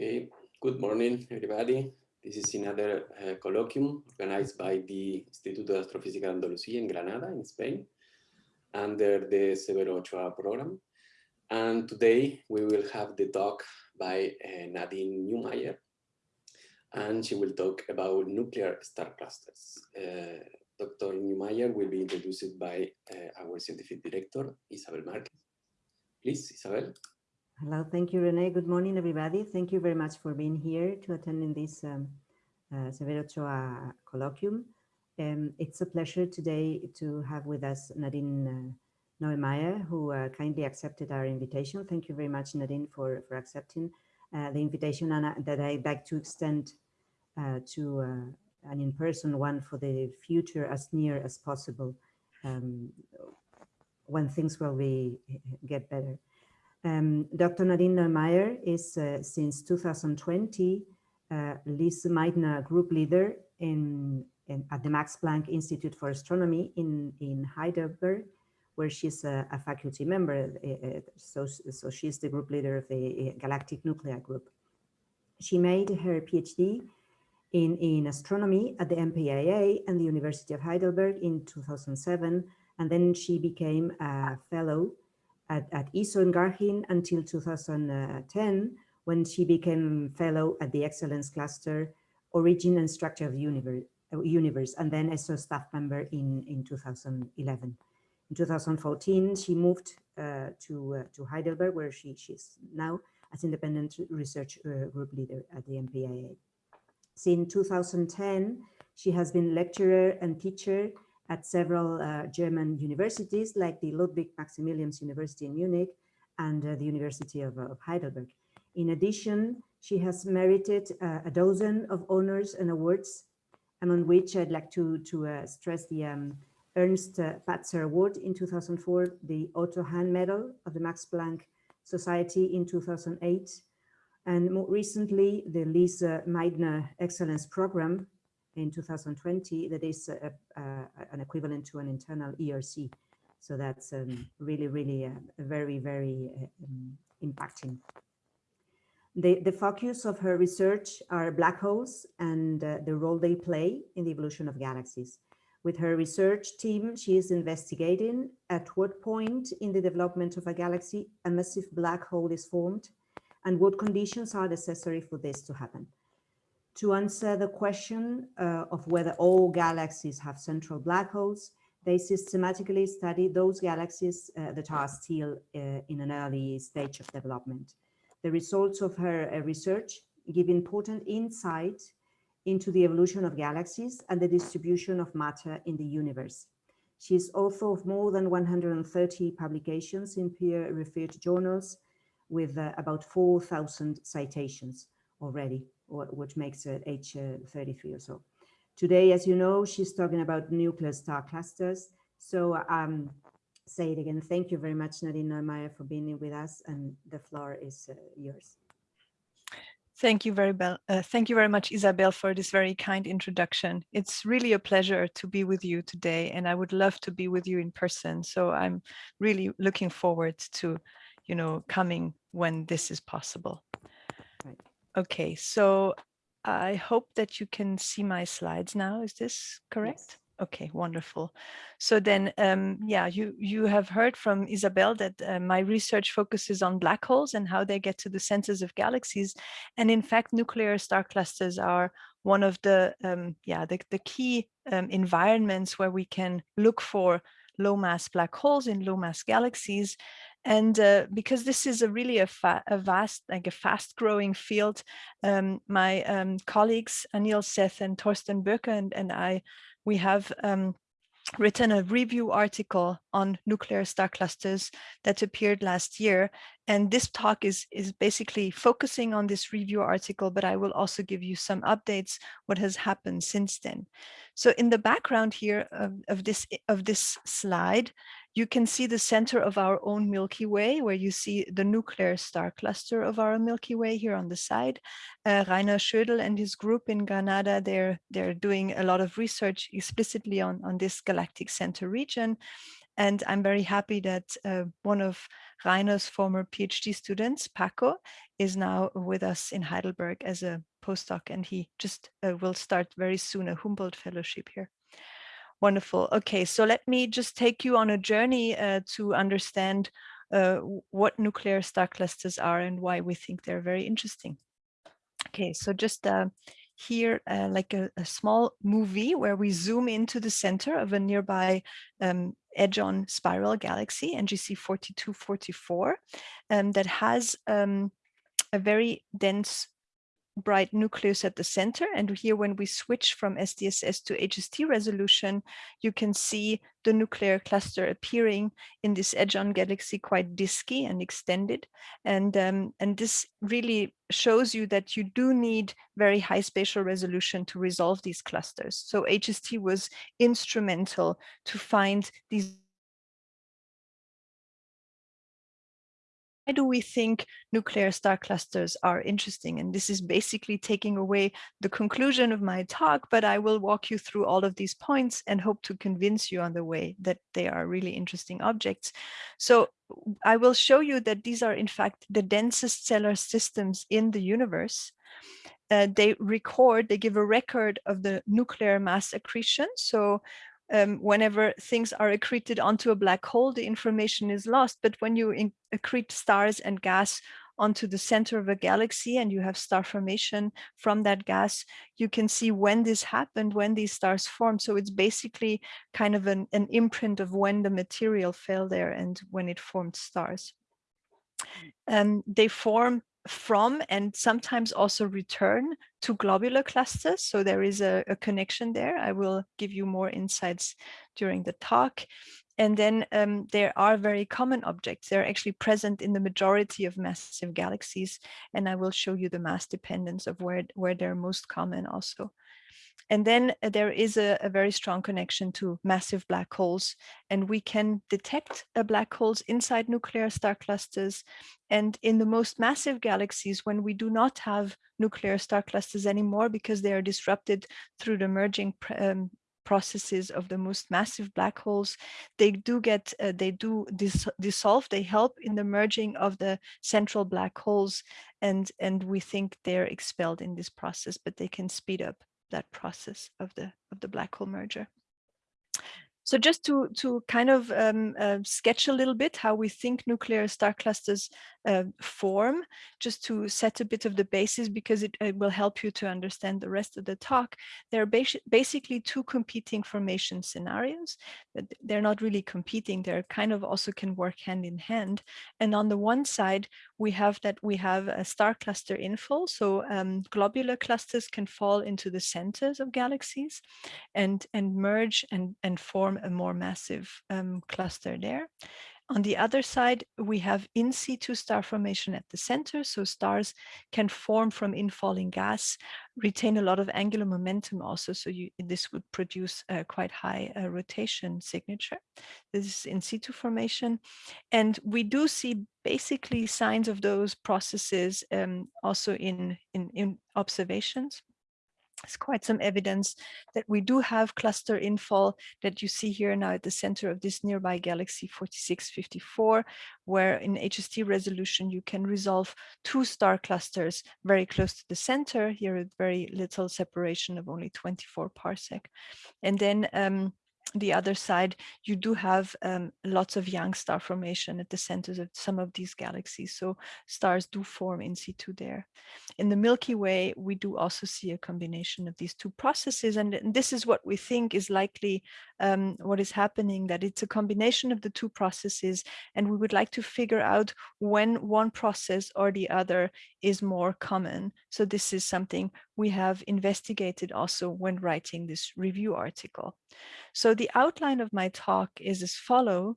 Okay, good morning, everybody. This is another uh, colloquium organized by the Instituto de Astrofísica de Andalucía in Granada, in Spain, under the Severo Ochoa program. And today we will have the talk by uh, Nadine Neumayer, and she will talk about nuclear star clusters. Uh, Dr. Neumayer will be introduced by uh, our scientific director, Isabel Marquez. Please, Isabel. Hello, thank you, Renee. Good morning, everybody. Thank you very much for being here to attend in this um, uh, Severo Ochoa colloquium. Um, it's a pleasure today to have with us Nadine uh, who uh, kindly accepted our invitation. Thank you very much, Nadine, for, for accepting uh, the invitation and uh, that I'd like to extend uh, to uh, an in-person one for the future as near as possible um, when things will be get better. Um, Dr. Nadine Neumayer is uh, since 2020 uh, Lise Meitner group leader in, in, at the Max Planck Institute for Astronomy in, in Heidelberg, where she's a, a faculty member. Uh, uh so, so she's the group leader of the uh, Galactic Nuclei Group. She made her PhD in, in astronomy at the MPIA and the University of Heidelberg in 2007, and then she became a fellow at, at ESO in Garching until 2010, when she became fellow at the Excellence Cluster, Origin and Structure of Universe, universe and then ESO staff member in, in 2011. In 2014, she moved uh, to, uh, to Heidelberg, where she, she's now as independent research uh, group leader at the MPIA. Since 2010, she has been lecturer and teacher at several uh, German universities like the Ludwig Maximilians University in Munich and uh, the University of, of, Heidelberg. In addition, she has merited uh, a dozen of honors and awards, among which I'd like to, to uh, stress the um, Ernst uh, Patzer Award in 2004, the Otto Hahn Medal of the Max Planck Society in 2008, and more recently, the Lise Meitner Excellence Program in 2020 that is a, a, an equivalent to an internal ERC. So that's um, really, really uh, very, very um, impacting. The, the focus of her research are black holes and uh, the role they play in the evolution of galaxies. With her research team, she is investigating at what point in the development of a galaxy a massive black hole is formed and what conditions are necessary for this to happen to answer the question uh, of whether all galaxies have central black holes, they systematically study those galaxies uh, that are still uh, in an early stage of development. The results of her uh, research give important insight into the evolution of galaxies and the distribution of matter in the universe. She is author of more than 130 publications in peer-reviewed journals with uh, about 4,000 citations already which makes it H33 or so. Today, as you know, she's talking about nuclear star clusters. So um, say it again. Thank you very much, Nadine Neumayer, for being with us, and the floor is uh, yours. Thank you very well. Uh, thank you very much, Isabel, for this very kind introduction. It's really a pleasure to be with you today, and I would love to be with you in person. So I'm really looking forward to, you know, coming when this is possible. Okay, so I hope that you can see my slides now. Is this correct? Yes. Okay, wonderful. So then, um, yeah, you, you have heard from Isabel that uh, my research focuses on black holes and how they get to the centers of galaxies. And in fact, nuclear star clusters are one of the, um, yeah, the, the key um, environments where we can look for low mass black holes in low mass galaxies. And uh, because this is a really a, a, vast, like a fast growing field, um, my um, colleagues Anil Seth and Torsten Böker and, and I, we have um, written a review article on nuclear star clusters that appeared last year. And this talk is, is basically focusing on this review article, but I will also give you some updates what has happened since then. So in the background here of, of this of this slide, you can see the center of our own Milky Way, where you see the nuclear star cluster of our Milky Way here on the side. Uh, Rainer Schödel and his group in Granada, they're, they're doing a lot of research explicitly on, on this galactic center region. And I'm very happy that uh, one of Rainer's former PhD students, Paco, is now with us in Heidelberg as a postdoc, and he just uh, will start very soon a Humboldt Fellowship here. Wonderful. Okay, so let me just take you on a journey uh, to understand uh, what nuclear star clusters are and why we think they're very interesting. Okay, so just uh, here uh, like a, a, small movie where we zoom into the center of a nearby um, edge-on spiral galaxy, NGC 4244, um, that has um, a very dense bright nucleus at the center. And here, when we switch from SDSS to HST resolution, you can see the nuclear cluster appearing in this edge-on galaxy quite disky and extended. And, um, and this really shows you that you do need very high spatial resolution to resolve these clusters. So HST was instrumental to find these do we think nuclear star clusters are interesting? And this is basically taking away the conclusion of my talk, but I will walk you through all of these points and hope to convince you on the way that they are really interesting objects. So I will show you that these are in fact the densest stellar systems in the universe. Uh, they record, they give a record of the nuclear mass accretion. So um, whenever things are accreted onto a black hole, the information is lost. But when you accrete stars and gas onto the center of a galaxy and you have star formation from that gas, you can see when this happened, when these stars formed. So it's basically kind of an, an imprint of when the material fell there and when it formed stars. Um, they form from and sometimes also return to globular clusters. So there is a, a, connection there. I will give you more insights during the talk. And then um, there are very common objects. They're actually present in the majority of massive galaxies. And I will show you the mass dependence of where, where they're most common also. And then uh, there is a, a, very strong connection to massive black holes. And we can detect uh, black holes inside nuclear star clusters. And in the most massive galaxies, when we do not have nuclear star clusters anymore because they are disrupted through the merging um, processes of the most massive black holes, they do get, uh, they do dis dissolve, they help in the merging of the central black holes. And, and we think they're expelled in this process, but they can speed up that process of the of the black hole merger. So just to, to kind of um, uh, sketch a little bit how we think nuclear star clusters uh, form, just to set a bit of the basis because it, it, will help you to understand the rest of the talk. There are basi basically two competing formation scenarios. That they're not really competing, they're kind of also can work hand in hand. And on the one side, we have that we have a star cluster infall. So um, globular clusters can fall into the centers of galaxies and, and merge and, and form a more massive um, cluster there. On the other side, we have in situ star formation at the center. So stars can form from infalling gas, retain a lot of angular momentum also. So you, this would produce a quite high uh, rotation signature. This is in situ formation. And we do see basically signs of those processes um, also in, in, in observations there's quite some evidence that we do have cluster infall that you see here now at the center of this nearby galaxy 4654, where in HST resolution you can resolve two star clusters very close to the center, here with very little separation of only 24 parsec. And then um, the other side, you do have um, lots of young star formation at the centers of some of these galaxies. So stars do form in situ there. In the Milky Way, we do also see a combination of these two processes. And, this is what we think is likely um, what is happening, that it's a combination of the two processes. And we would like to figure out when one process or the other is more common. So this is something we have investigated also when writing this review article. So the outline of my talk is as follow.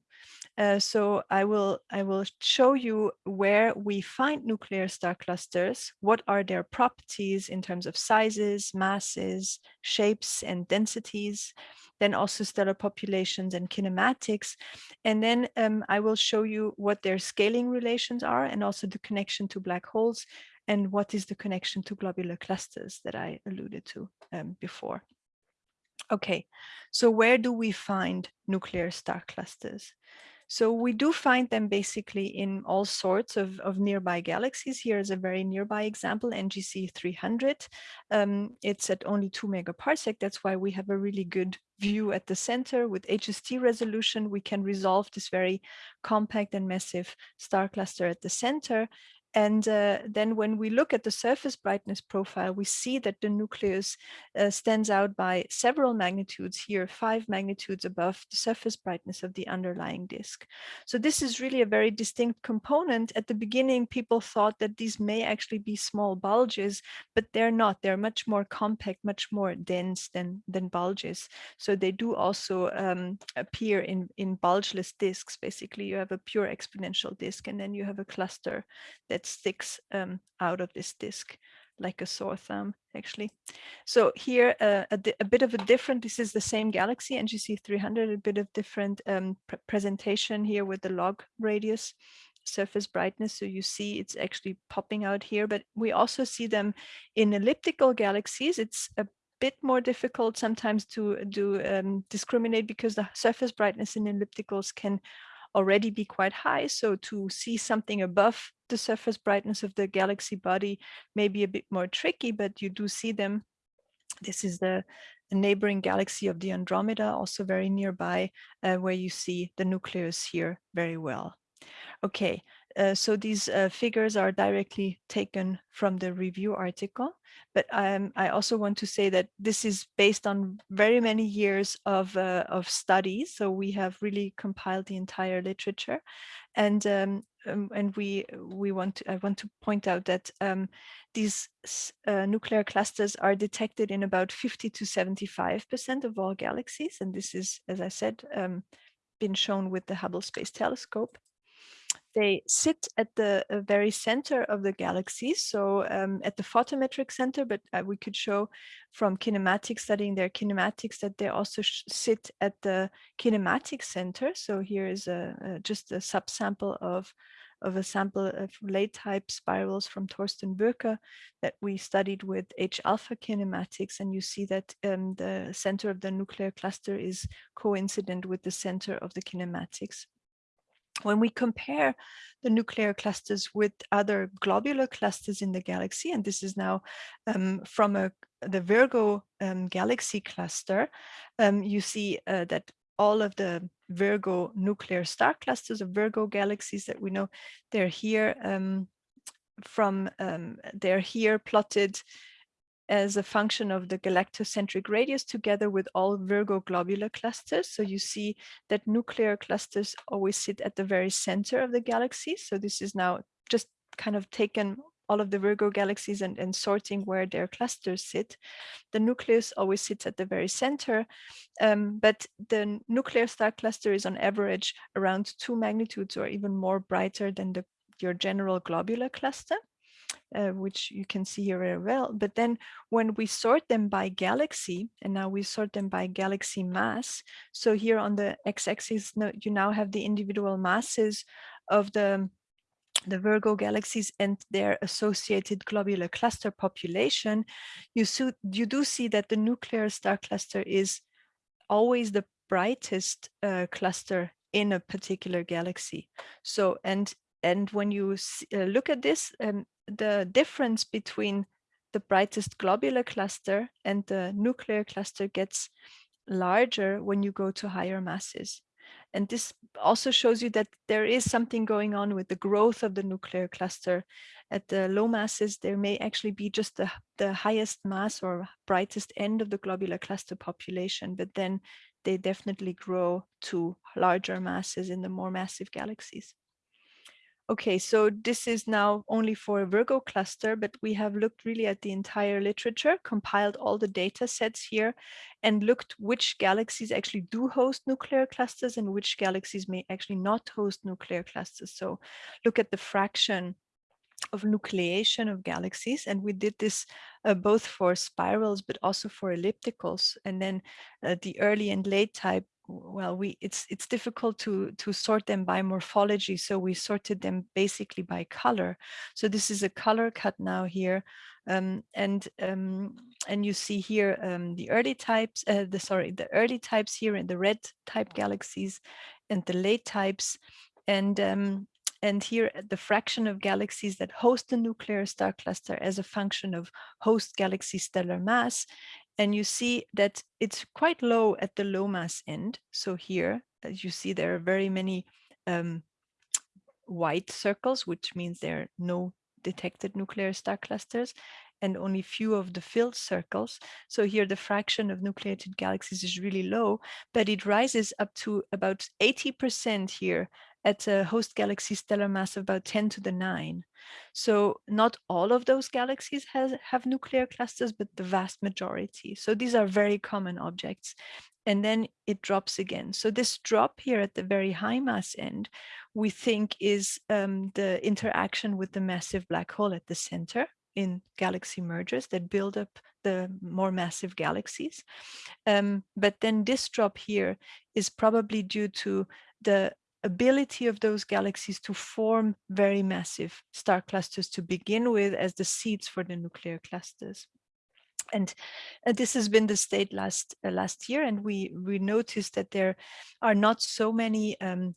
Uh, so I will I will show you where we find nuclear star clusters, what are their properties in terms of sizes, masses, shapes, and densities, then also stellar populations and kinematics. And then um, I will show you what their scaling relations are and also the connection to black holes and what is the connection to globular clusters that I alluded to um, before. Okay, so where do we find nuclear star clusters? So we do find them basically in all sorts of, of nearby galaxies. Here is a very nearby example, NGC 300. Um, it's at only two megaparsec. That's why we have a really good view at the center with HST resolution. We can resolve this very compact and massive star cluster at the center. And uh, then when we look at the surface brightness profile, we see that the nucleus uh, stands out by several magnitudes here, five magnitudes above the surface brightness of the underlying disk. So this is really a very distinct component. At the beginning, people thought that these may actually be small bulges, but they're not. They're much more compact, much more dense than, than bulges. So they do also um, appear in, in bulgeless disks. Basically, you have a pure exponential disk, and then you have a cluster that that sticks um, out of this disk like a sore thumb actually. So here uh, a, a, bit of a different, this is the same galaxy NGC 300, a bit of different um, pr presentation here with the log radius surface brightness. So you see it's actually popping out here, but we also see them in elliptical galaxies. It's a bit more difficult sometimes to do um, discriminate because the surface brightness in ellipticals can already be quite high. So to see something above the surface brightness of the galaxy body may be a bit more tricky, but you do see them. This is the, neighboring galaxy of the Andromeda, also very nearby, uh, where you see the nucleus here very well. Okay, uh, so these uh, figures are directly taken from the review article, but um, I also want to say that this is based on very many years of, uh, of studies. So we have really compiled the entire literature and um, um, and we we want to, I want to point out that um, these uh, nuclear clusters are detected in about 50 to 75 percent of all galaxies, and this is, as I said, um, been shown with the Hubble Space Telescope they sit at the uh, very center of the galaxy, so um, at the photometric center, but uh, we could show from kinematics, studying their kinematics, that they also sit at the kinematic center. So here is a, a just a subsample of of a sample of late type spirals from Torsten Böker that we studied with H alpha kinematics. And you see that um, the center of the nuclear cluster is coincident with the center of the kinematics. When we compare the nuclear clusters with other globular clusters in the galaxy, and this is now um, from a, the Virgo um, galaxy cluster, um, you see uh, that all of the Virgo nuclear star clusters of Virgo galaxies that we know, they're here um, from, um, they're here plotted as a function of the galactocentric radius together with all Virgo globular clusters. So you see that nuclear clusters always sit at the very center of the galaxy. So this is now just kind of taken all of the Virgo galaxies and, and sorting where their clusters sit. The nucleus always sits at the very center, um, but the nuclear star cluster is on average around two magnitudes or even more brighter than the, your general globular cluster uh, which you can see here very well. But then when we sort them by galaxy, and now we sort them by galaxy mass. So here on the x-axis, you now have the individual masses of the the Virgo galaxies and their associated globular cluster population, you, you do see that the nuclear star cluster is always the brightest uh, cluster in a particular galaxy. So, and and when you see, uh, look at this, um, the difference between the brightest globular cluster and the nuclear cluster gets larger when you go to higher masses. And this also shows you that there is something going on with the growth of the nuclear cluster. At the low masses, there may actually be just the, the highest mass or brightest end of the globular cluster population, but then they definitely grow to larger masses in the more massive galaxies. Okay, so this is now only for a Virgo cluster, but we have looked really at the entire literature, compiled all the data sets here, and looked which galaxies actually do host nuclear clusters and which galaxies may actually not host nuclear clusters. So look at the fraction of nucleation of galaxies. And we did this uh, both for spirals, but also for ellipticals. And then uh, the early and late type well, we it's it's difficult to to sort them by morphology, so we sorted them basically by color. So this is a color cut now here, um, and um, and you see here um, the early types, uh, the sorry, the early types here in the red type galaxies, and the late types, and um, and here the fraction of galaxies that host the nuclear star cluster as a function of host galaxy stellar mass and you see that it's quite low at the low mass end. So here, as you see, there are very many um, white circles, which means there are no detected nuclear star clusters and only few of the filled circles. So here the fraction of nucleated galaxies is really low, but it rises up to about 80% here at a host galaxy stellar mass of about 10 to the 9. So not all of those galaxies has, have nuclear clusters, but the vast majority. So these are very common objects. And then it drops again. So this drop here at the very high mass end, we think is um, the interaction with the massive black hole at the center in galaxy mergers that build up the more massive galaxies. Um, but then this drop here is probably due to the ability of those galaxies to form very massive star clusters to begin with as the seeds for the nuclear clusters. And uh, this has been the state last uh, last year, and we we noticed that there are not so many um,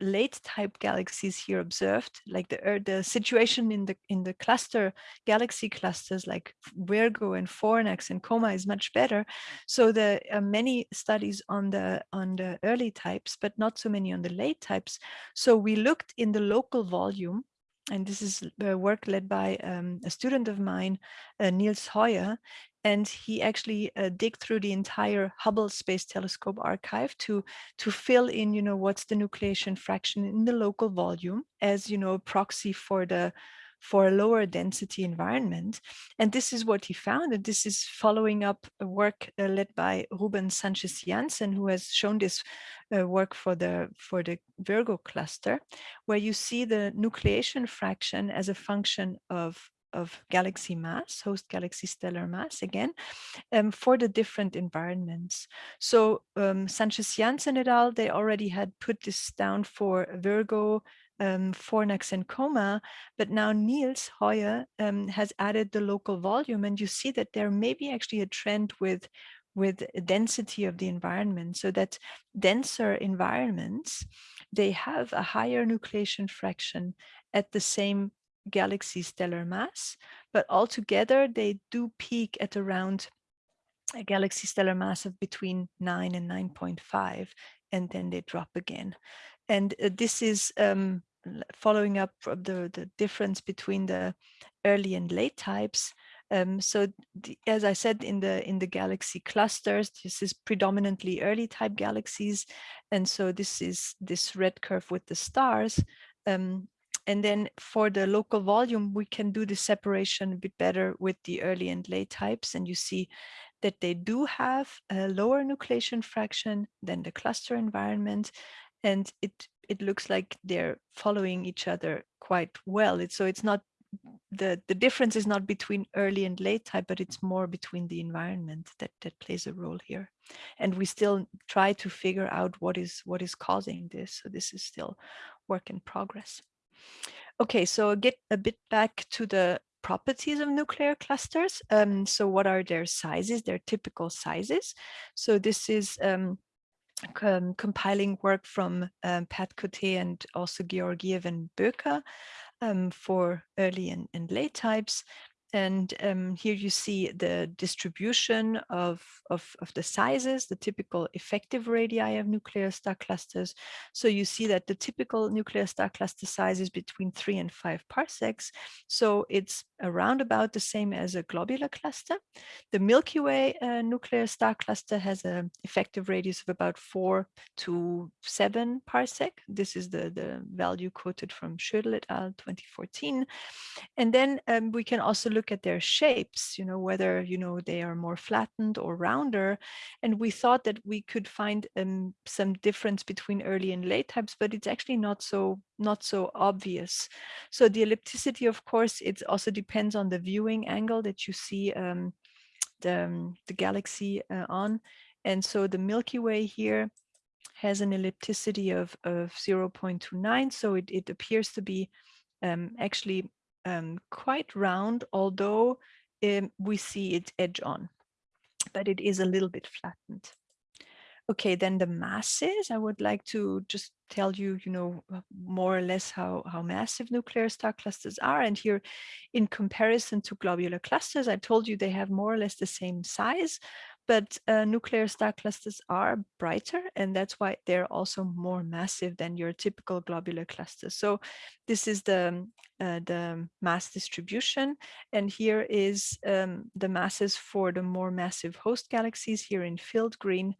late type galaxies here observed, like the uh, the situation in the in the cluster galaxy clusters like Virgo and Fornax and Coma is much better. So there are many studies on the on the early types, but not so many on the late types. So we looked in the local volume and this is work led by um, a student of mine, uh, Nils Hoyer, and he actually uh, dig through the entire Hubble Space Telescope archive to to fill in, you know, what's the nucleation fraction in the local volume as, you know, a proxy for the for a lower density environment. And this is what he found. And this is following up a work uh, led by Ruben Sanchez Janssen, who has shown this uh, work for the for the Virgo cluster, where you see the nucleation fraction as a function of of galaxy mass, host galaxy stellar mass again, um, for the different environments. So um, Sanchez Janssen et al., they already had put this down for Virgo, um, Fornax and Coma, but now Nils Hoyer um, has added the local volume and you see that there may be actually a trend with with density of the environment so that denser environments, they have a higher nucleation fraction at the same galaxy stellar mass, but altogether they do peak at around a galaxy stellar mass of between 9 and 9.5, and then they drop again. And uh, this is um, following up the, the difference between the early and late types. Um, so the, as I said in the in the galaxy clusters, this is predominantly early type galaxies. And so this is this red curve with the stars. Um, and then for the local volume, we can do the separation a bit better with the early and late types. And you see that they do have a lower nucleation fraction than the cluster environment. And it, it looks like they're following each other quite well. So it's not the, the difference is not between early and late type, but it's more between the environment that, that plays a role here. And we still try to figure out what is what is causing this. So this is still work in progress. Okay, so get a bit back to the properties of nuclear clusters. Um, so what are their sizes, their typical sizes? So this is um, com compiling work from um, Pat Cote and also Georgiev and Böker um, for early and, and late types. And um, here you see the distribution of, of, of, the sizes, the typical effective radii of nuclear star clusters. So you see that the typical nuclear star cluster size is between three and five parsecs. So it's around about the same as a globular cluster. The Milky Way uh, nuclear star cluster has an effective radius of about four to seven parsec. This is the, the value quoted from Schödel et al. 2014. And then um, we can also look at their shapes, you know, whether, you know, they are more flattened or rounder. And we thought that we could find um, some difference between early and late types, but it's actually not so not so obvious. So the ellipticity, of course, it also depends on the viewing angle that you see um, the, um, the galaxy uh, on. And so the Milky Way here has an ellipticity of, of 0.29, so it, it appears to be um, actually um, quite round, although um, we see it edge on, but it is a little bit flattened. Okay, then the masses, I would like to just tell you, you know, uh, more or less how, how massive nuclear star clusters are. And here, in comparison to globular clusters, I told you they have more or less the same size, but uh, nuclear star clusters are brighter and that's why they're also more massive than your typical globular clusters. So this is the, uh, the mass distribution and here is um, the masses for the more massive host galaxies here in filled green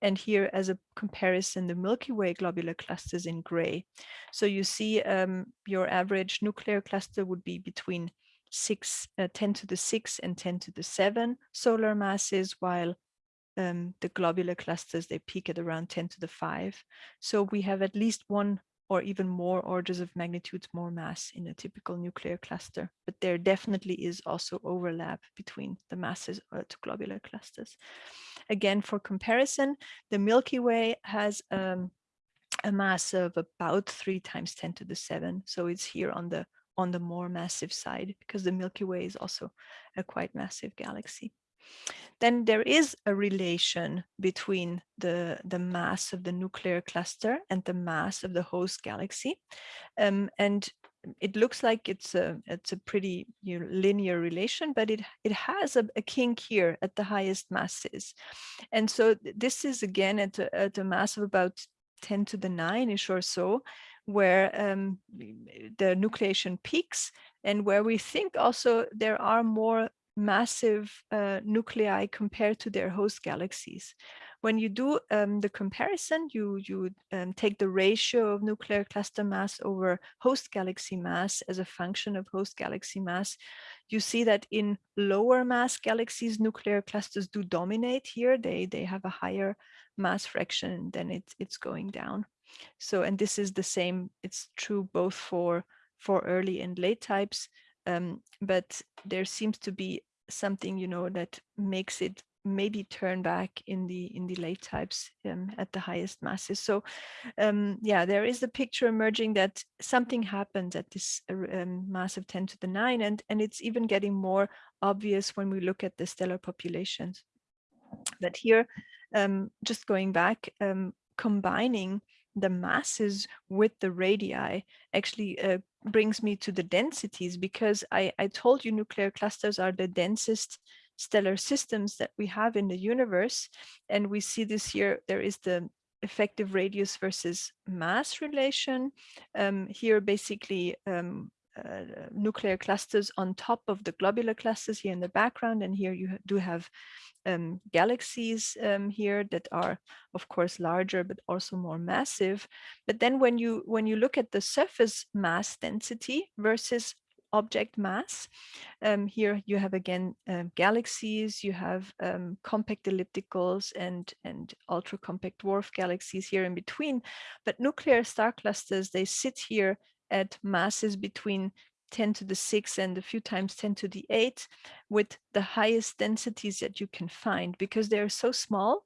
and here as a comparison the Milky Way globular clusters in gray. So you see um, your average nuclear cluster would be between six, uh, 10 to the 6 and 10 to the 7 solar masses, while um, the globular clusters, they peak at around 10 to the 5. So we have at least one or even more orders of magnitude more mass in a typical nuclear cluster. But there definitely is also overlap between the masses uh, to globular clusters. Again, for comparison, the Milky Way has um, a mass of about three times 10 to the 7. So it's here on the on the more massive side because the Milky Way is also a quite massive galaxy. Then there is a relation between the, the mass of the nuclear cluster and the mass of the host galaxy. Um, and it looks like it's a it's a pretty you know, linear relation, but it it has a, a, kink here at the highest masses, and so this is again at a, at a mass of about 10 to the 9ish or so, where um, the nucleation peaks and where we think also there are more massive uh, nuclei compared to their host galaxies. When you do um, the comparison, you, you um, take the ratio of nuclear cluster mass over host galaxy mass as a function of host galaxy mass. You see that in lower mass galaxies, nuclear clusters do dominate here. They, they have a higher mass fraction than it, it's going down. So, and this is the same, it's true both for, for early and late types, um, but there seems to be something, you know, that makes it maybe turn back in the in the late types um, at the highest masses. So um, yeah, there is a picture emerging that something happened at this uh, um, mass of 10 to the 9 and, and it's even getting more obvious when we look at the stellar populations. But here, um, just going back, um, combining the masses with the radii actually uh, brings me to the densities because I, I told you nuclear clusters are the densest stellar systems that we have in the universe. And we see this here, there is the effective radius versus mass relation. Um, here, basically, um, uh, nuclear clusters on top of the globular clusters here in the background. And here you do have um, galaxies um, here that are, of course, larger, but also more massive. But then when you when you look at the surface mass density versus object mass. Um, here you have again um, galaxies, you have um, compact ellipticals and, and ultra compact dwarf galaxies here in between. But nuclear star clusters, they sit here at masses between 10 to the 6 and a few times 10 to the 8 with the highest densities that you can find because they're so small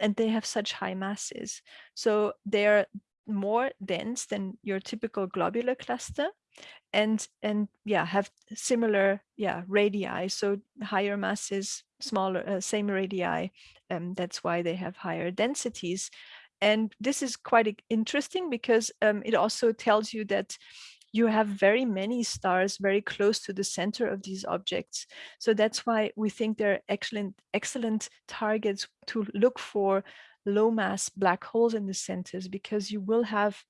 and they have such high masses. So they're more dense than your typical globular cluster and and yeah have similar yeah radii so higher masses smaller uh, same radii um, that's why they have higher densities and this is quite interesting because um, it also tells you that you have very many stars very close to the center of these objects. So that's why we think they're excellent, excellent targets to look for low mass black holes in the centers because you will have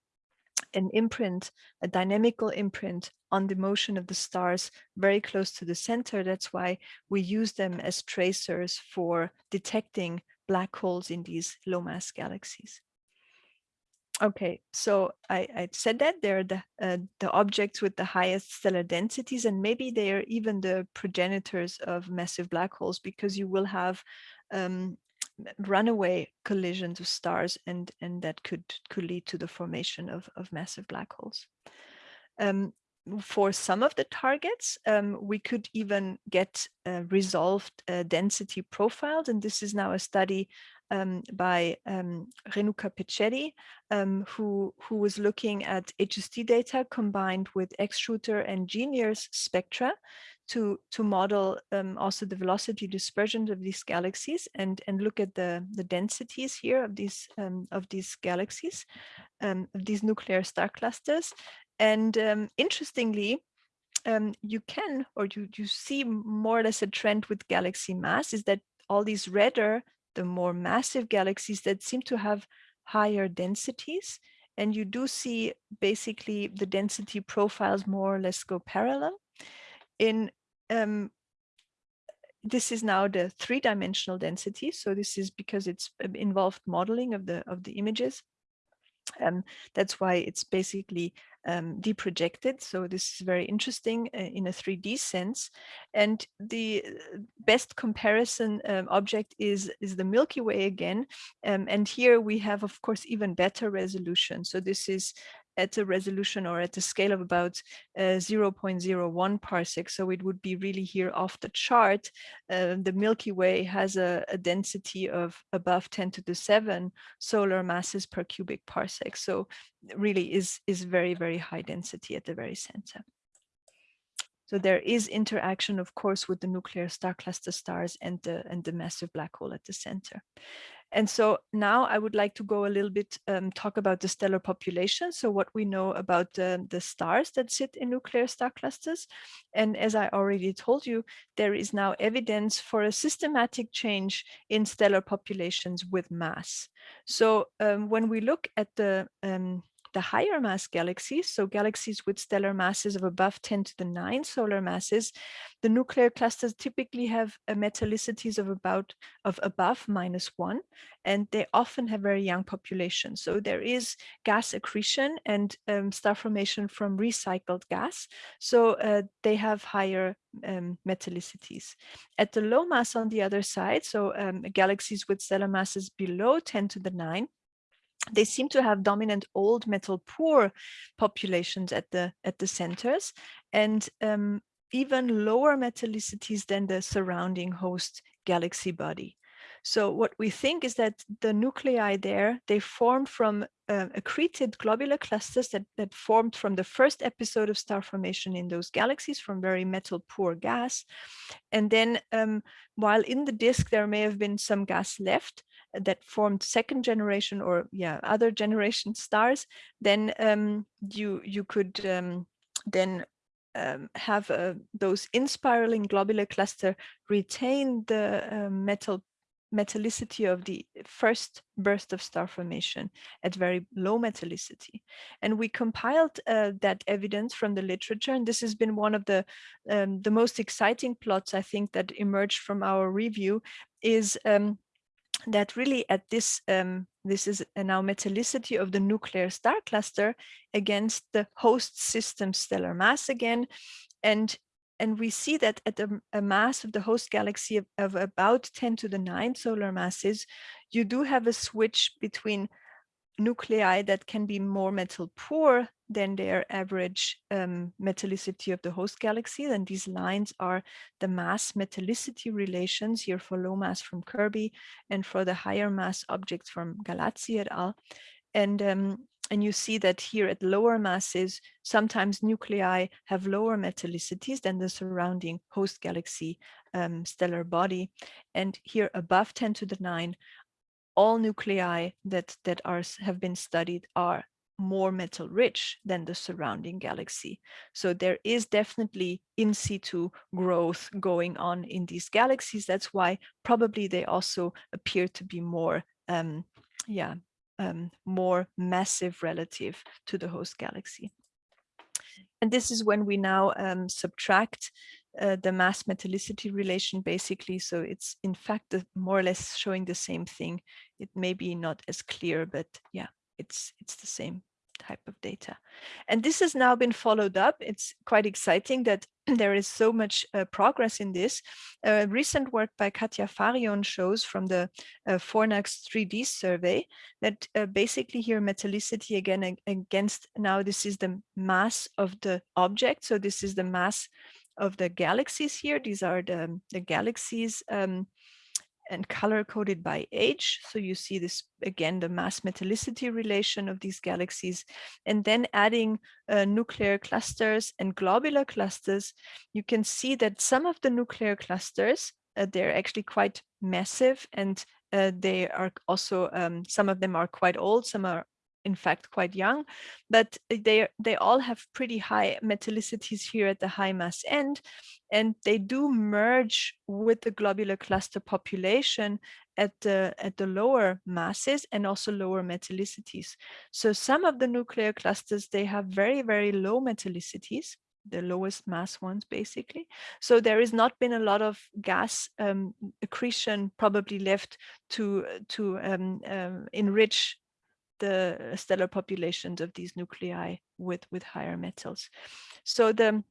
an imprint, a dynamical imprint on the motion of the stars very close to the center. That's why we use them as tracers for detecting black holes in these low mass galaxies. Okay, so I, I said that they're the, uh, the objects with the highest stellar densities, and maybe they are even the progenitors of massive black holes because you will have um, runaway collisions of stars and, and that could, could lead to the formation of, of massive black holes. Um, for some of the targets, um, we could even get uh, resolved uh, density profiles. And this is now a study um, by um, Renuka Pechetti, um, who, who was looking at HST data combined with X-Shooter and GENIUS spectra to, to model um, also the velocity dispersion of these galaxies and, and look at the, the densities here of these, um, of these galaxies, of these nuclear star clusters. And interestingly, um, you can or you, you see more or less a trend with galaxy mass is that all these redder the more massive galaxies that seem to have higher densities. And you do see basically the density profiles more or less go parallel. In um, this is now the three-dimensional density. So this is because it's um, involved modeling of the of the images. Um, that's why it's basically um, deprojected. So this is very interesting uh, in a 3D sense. And the uh, best comparison um, object is, is the Milky Way again. Um, and here we have, of course, even better resolution. So this is at a resolution or at a scale of about uh, 0.01 parsec. So it would be really here off the chart. Uh, the Milky Way has a, a, density of above 10 to the 7 solar masses per cubic parsec. So really is, is very, very high density at the very center. So there is interaction, of course, with the nuclear star cluster stars and the, and the massive black hole at the center. And so now I would like to go a little bit um, talk about the stellar population. So what we know about uh, the stars that sit in nuclear star clusters. And as I already told you, there is now evidence for a systematic change in stellar populations with mass. So um, when we look at the um, the higher mass galaxies, so galaxies with stellar masses of above 10 to the 9 solar masses, the nuclear clusters typically have a metallicities of about of above minus 1, and they often have very young populations. So there is gas accretion and um, star formation from recycled gas. So uh, they have higher um, metallicities. At the low mass on the other side, so um, galaxies with stellar masses below 10 to the 9, they seem to have dominant old metal poor populations at the at the centers and um, even lower metallicities than the surrounding host galaxy body. So what we think is that the nuclei there, they formed from uh, accreted globular clusters that, that formed from the first episode of star formation in those galaxies from very metal poor gas. And then um, while in the disk, there may have been some gas left, that formed second generation or yeah other generation stars then um, you you could um, then um, have uh, those inspiraling globular cluster retain the uh, metal metallicity of the first burst of star formation at very low metallicity. And we compiled uh, that evidence from the literature, and this has been one of the, um, the most exciting plots, I think, that emerged from our review, is um, that really at this um, this is now metallicity of the nuclear star cluster against the host system stellar mass again. And and we see that at a, a mass of the host galaxy of, of, about 10 to the 9 solar masses you do have a switch between nuclei that can be more metal poor than their average um, metallicity of the host galaxy. And these lines are the mass metallicity relations here for low mass from Kirby and for the higher mass objects from Gallazzi et al. And, um, and you see that here at lower masses, sometimes nuclei have lower metallicities than the surrounding host galaxy um, stellar body. And here above 10 to the 9, all nuclei that, that are, have been studied are more metal rich than the surrounding galaxy. So there is definitely in situ growth going on in these galaxies. That's why probably they also appear to be more, um, yeah, um, more massive relative to the host galaxy. And this is when we now um, subtract uh, the mass metallicity relation basically. So it's in fact more or less showing the same thing. It may be not as clear, but yeah, it's it's the same type of data. And this has now been followed up. It's quite exciting that there is so much uh, progress in this. Uh, recent work by Katja Fahrion shows from the uh, Fornax 3D survey that uh, basically here metallicity again against now this is the mass of the object. So this is the mass of the galaxies here. These are the, the galaxies um, and color coded by age. So you see this again, the mass metallicity relation of these galaxies, and then adding uh, nuclear clusters and globular clusters, you can see that some of the nuclear clusters, uh, they're actually quite massive and uh, they are also, um, some of them are quite old, some are in fact quite young, but they they all have pretty high metallicities here at the high mass end, and they do merge with the globular cluster population at the at the lower masses and also lower metallicities. So some of the nuclear clusters they have very very low metallicities, the lowest mass ones basically. So there has not been a lot of gas um, accretion probably left to to um, um, enrich the stellar populations of these nuclei with, with higher metals. So the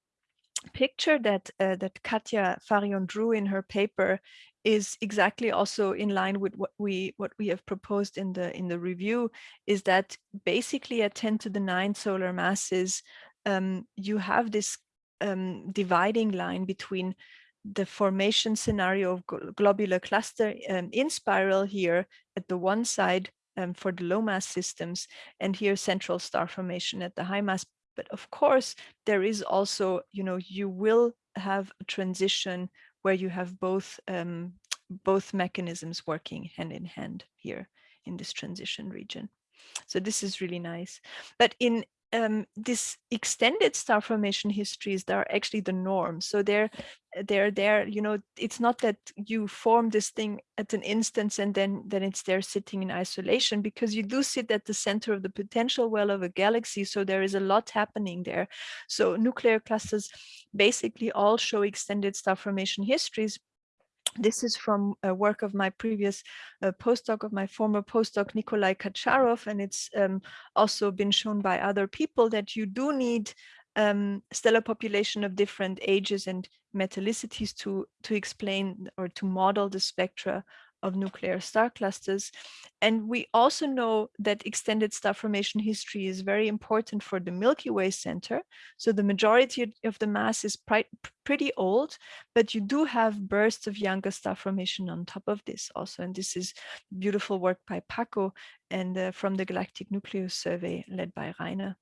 picture that uh, that Katja Fahrion drew in her paper is exactly also in line with what we what we have proposed in the in the review is that basically at 10 to the 9 solar masses um, you have this um, dividing line between the formation scenario of globular cluster um, in spiral here at the one side um, for the low mass systems and here central star formation at the high mass. But of course, there is also, you know, you will have a transition where you have both um, both mechanisms working hand in hand here in this transition region. So this is really nice. But in um, this extended star formation histories that are actually the norm. So they're they're there, you know, it's not that you form this thing at an instance and then then it's there sitting in isolation because you do sit at the center of the potential well of a galaxy. So there is a lot happening there. So nuclear clusters basically all show extended star formation histories this is from a work of my previous uh, postdoc, of my former postdoc, Nikolai Kacharov, and it's um, also been shown by other people that you do need um, stellar population of different ages and metallicities to, to explain or to model the spectra of nuclear star clusters. And we also know that extended star formation history is very important for the Milky Way center. So the majority of the mass is pretty old, but you do have bursts of younger star formation on top of this also. And this is beautiful work by Paco and uh, from the Galactic Nucleus Survey led by Rainer.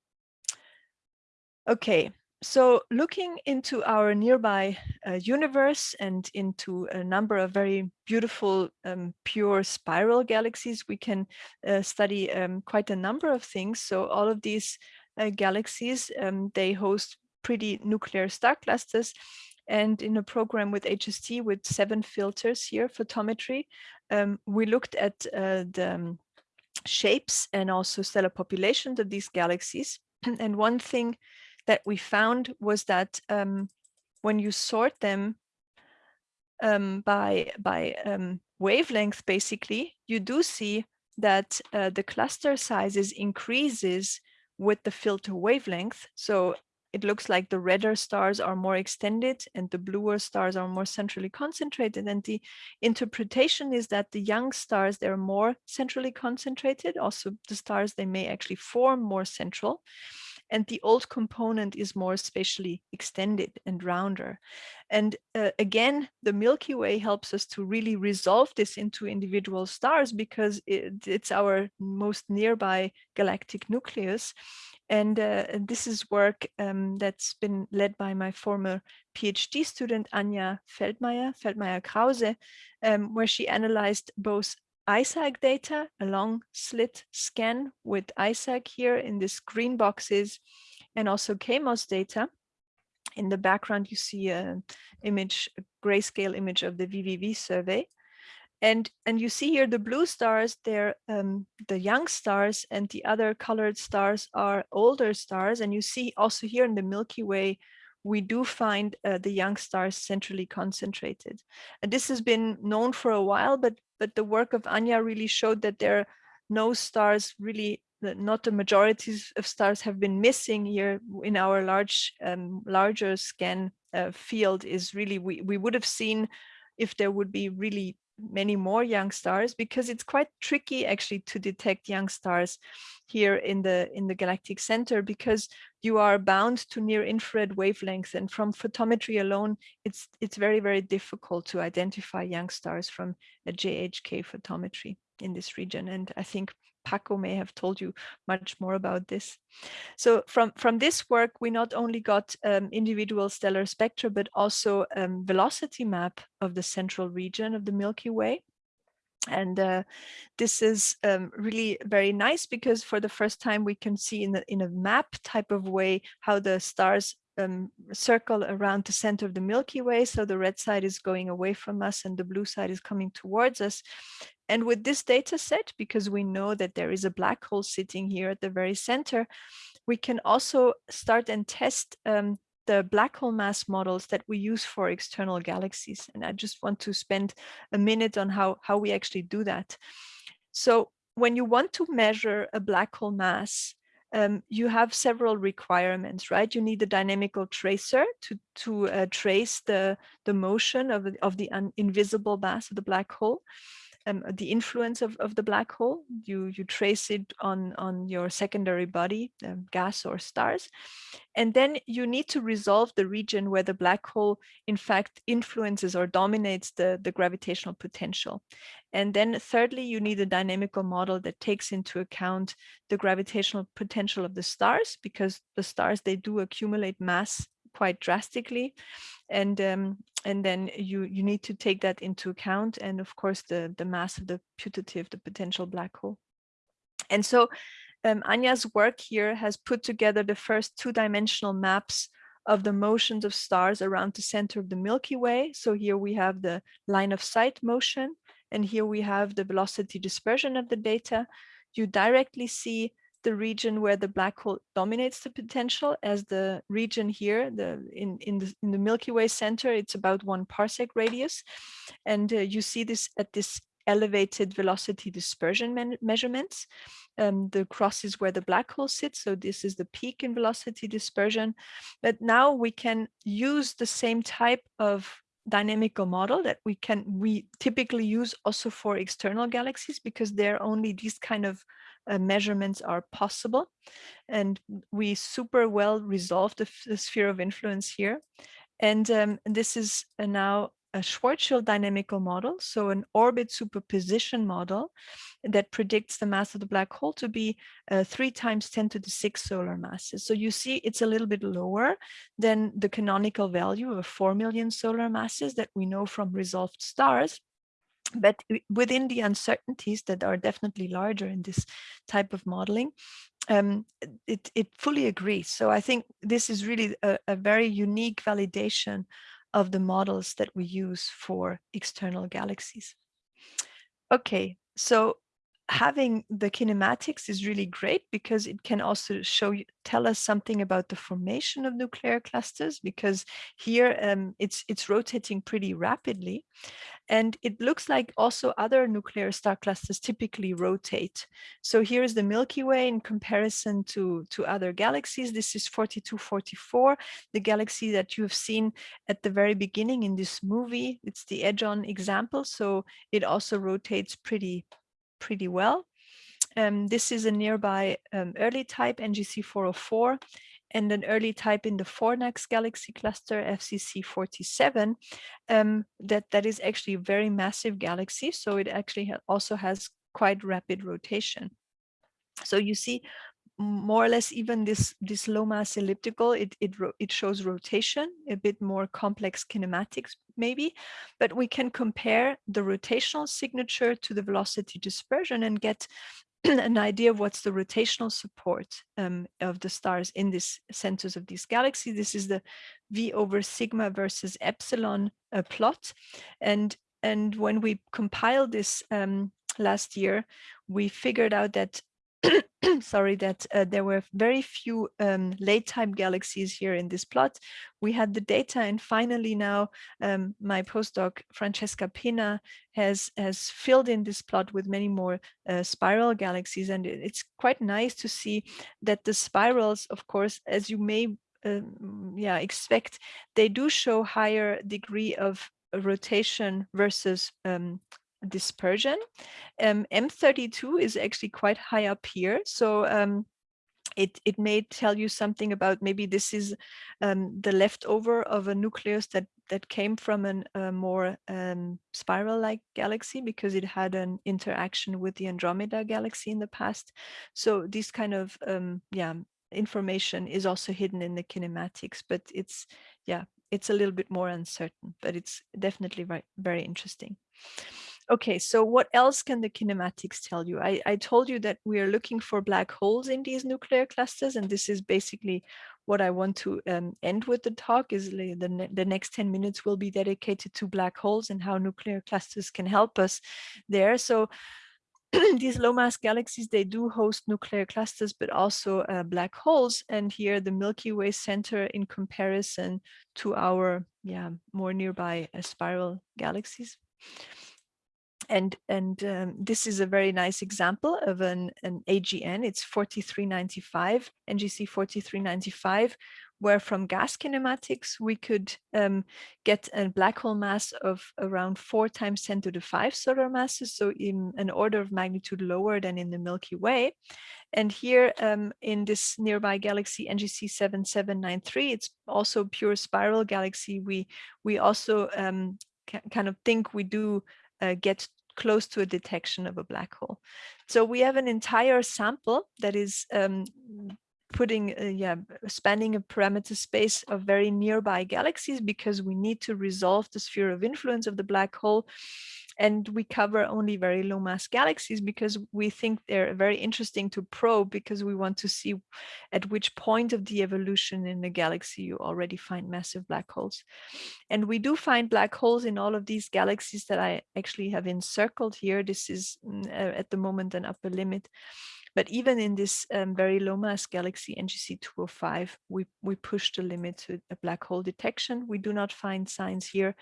Okay, so looking into our nearby uh, universe and into a number of very beautiful um, pure spiral galaxies, we can uh, study um, quite a number of things. So all of these uh, galaxies, um, they host pretty nuclear star clusters. And in a program with HST with seven filters here, photometry, um, we looked at uh, the um, shapes and also stellar populations of these galaxies. and one thing that we found was that um, when you sort them um, by by um, wavelength, basically, you do see that uh, the cluster sizes increases with the filter wavelength. So it looks like the redder stars are more extended and the bluer stars are more centrally concentrated. And the interpretation is that the young stars, they're more centrally concentrated. Also, the stars, they may actually form more central and the old component is more spatially extended and rounder. And uh, again, the Milky Way helps us to really resolve this into individual stars because it, it's our most nearby galactic nucleus. And uh, this is work um, that's been led by my former PhD student, Anja Feldmeier, Feldmeier-Krause, um, where she analyzed both ISAAC data, a long slit scan with ISAAC here in this green boxes, and also KMOS data. In the background, you see an image, a grayscale image of the VVV survey. And, and you see here the blue stars, they're um, the young stars and the other colored stars are older stars. And you see also here in the Milky Way, we do find uh, the young stars centrally concentrated. And this has been known for a while, but but the work of Anja really showed that there are no stars really not the majorities of stars have been missing here in our large um, larger scan uh, field is really we, we would have seen if there would be really many more young stars because it's quite tricky actually to detect young stars here in the in the galactic center because you are bound to near infrared wavelengths and from photometry alone it's it's very very difficult to identify young stars from a JHK photometry in this region and I think Paco may have told you much more about this. So from, from this work, we not only got um, individual stellar spectra, but also um, velocity map of the central region of the Milky Way. And uh, this is um, really very nice because for the first time we can see in, the, in a map type of way how the stars um, circle around the center of the Milky Way. So the red side is going away from us and the blue side is coming towards us. And with this data set, because we know that there is a black hole sitting here at the very center, we can also start and test um, the black hole mass models that we use for external galaxies. And I just want to spend a minute on how, how we actually do that. So when you want to measure a black hole mass, um, you have several requirements, right? You need a dynamical tracer to, to uh, trace the, the motion of, of the invisible mass of the black hole um, the influence of, of the black hole. You, you trace it on, on your secondary body, um, gas or stars. And then you need to resolve the region where the black hole, in fact, influences or dominates the, the gravitational potential. And then thirdly, you need a dynamical model that takes into account the gravitational potential of the stars, because the stars, they do accumulate mass quite drastically and um, and then you you need to take that into account and of course the the mass of the putative the potential black hole and so um, Anja's work here has put together the first two-dimensional maps of the motions of stars around the center of the Milky Way. So here we have the line of sight motion, and here we have the velocity dispersion of the data. You directly see the region where the black hole dominates the potential as the region here the in in the, in the milky way center it's about one parsec radius. And uh, you see this at this elevated velocity dispersion measurements. Um, the cross is where the black hole sits so this is the peak in velocity dispersion. But now we can use the same type of dynamical model that we can we typically use also for external galaxies because they're only these kind of uh, measurements are possible. And we super well resolved the, the sphere of influence here. And um, this is now a Schwarzschild dynamical model, so an orbit superposition model that predicts the mass of the black hole to be uh, three times 10 to the six solar masses. So you see it's a little bit lower than the canonical value of 4 million solar masses that we know from resolved stars but within the uncertainties that are definitely larger in this type of modeling, um, it, it fully agrees. So I think this is really a, a, very unique validation of the models that we use for external galaxies. Okay, so having the kinematics is really great because it can also show you tell us something about the formation of nuclear clusters because here um, it's it's rotating pretty rapidly and it looks like also other nuclear star clusters typically rotate. So here's the Milky Way in comparison to, to other galaxies. This is 4244, the galaxy that you have seen at the very beginning in this movie. It's the edge-on example. So it also rotates pretty, pretty well. Um, this is a nearby um, early type NGC 404 and an early type in the Fornax galaxy cluster, FCC 47, um, that, that is actually a very massive galaxy. So it actually ha also has quite rapid rotation. So you see more or less even this, this low mass elliptical, it, it, it shows rotation, a bit more complex kinematics maybe, but we can compare the rotational signature to the velocity dispersion and get an idea of what's the rotational support um, of the stars in this centers of this galaxy. This is the V over sigma versus epsilon uh, plot. And, and when we compiled this um, last year, we figured out that sorry, that uh, there were very few um, late time galaxies here in this plot. We had the data and finally now um, my postdoc Francesca Pinna has, has filled in this plot with many more uh, spiral galaxies and it's quite nice to see that the spirals, of course, as you may um, yeah, expect, they do show higher degree of rotation versus um, dispersion. Um, M32 is actually quite high up here. So um, it, it may tell you something about maybe this is um, the leftover of a nucleus that, that came from an, a more um, spiral-like galaxy because it had an interaction with the Andromeda galaxy in the past. So this kind of um, yeah information is also hidden in the kinematics, but it's yeah it's a little bit more uncertain, but it's definitely very, very interesting. Okay, so what else can the kinematics tell you? I, I told you that we are looking for black holes in these nuclear clusters, and this is basically what I want to um, end with the talk is the, the, the next 10 minutes will be dedicated to black holes and how nuclear clusters can help us there. So these low mass galaxies, they do host nuclear clusters, but also uh, black holes. And here the Milky Way center in comparison to our yeah more nearby uh, spiral galaxies and and um, this is a very nice example of an, an AGN. It's 4395, NGC 4395, where from gas kinematics, we could um, get a black hole mass of around four times 10 to the five solar masses, so in an order of magnitude lower than in the Milky Way. And here um, in this nearby galaxy NGC 7793, it's also pure spiral galaxy. We, we also um, kind of think we do uh, get close to a detection of a black hole. So we have an entire sample that is um, putting, uh, yeah, spanning a parameter space of very nearby galaxies because we need to resolve the sphere of influence of the black hole and we cover only very low mass galaxies because we think they're very interesting to probe because we want to see at which point of the evolution in the galaxy you already find massive black holes. And we do find black holes in all of these galaxies that I actually have encircled here. This is uh, at the moment an upper limit. But even in this um, very low mass galaxy NGC 205, we, we push the limit to a black hole detection. We do not find signs here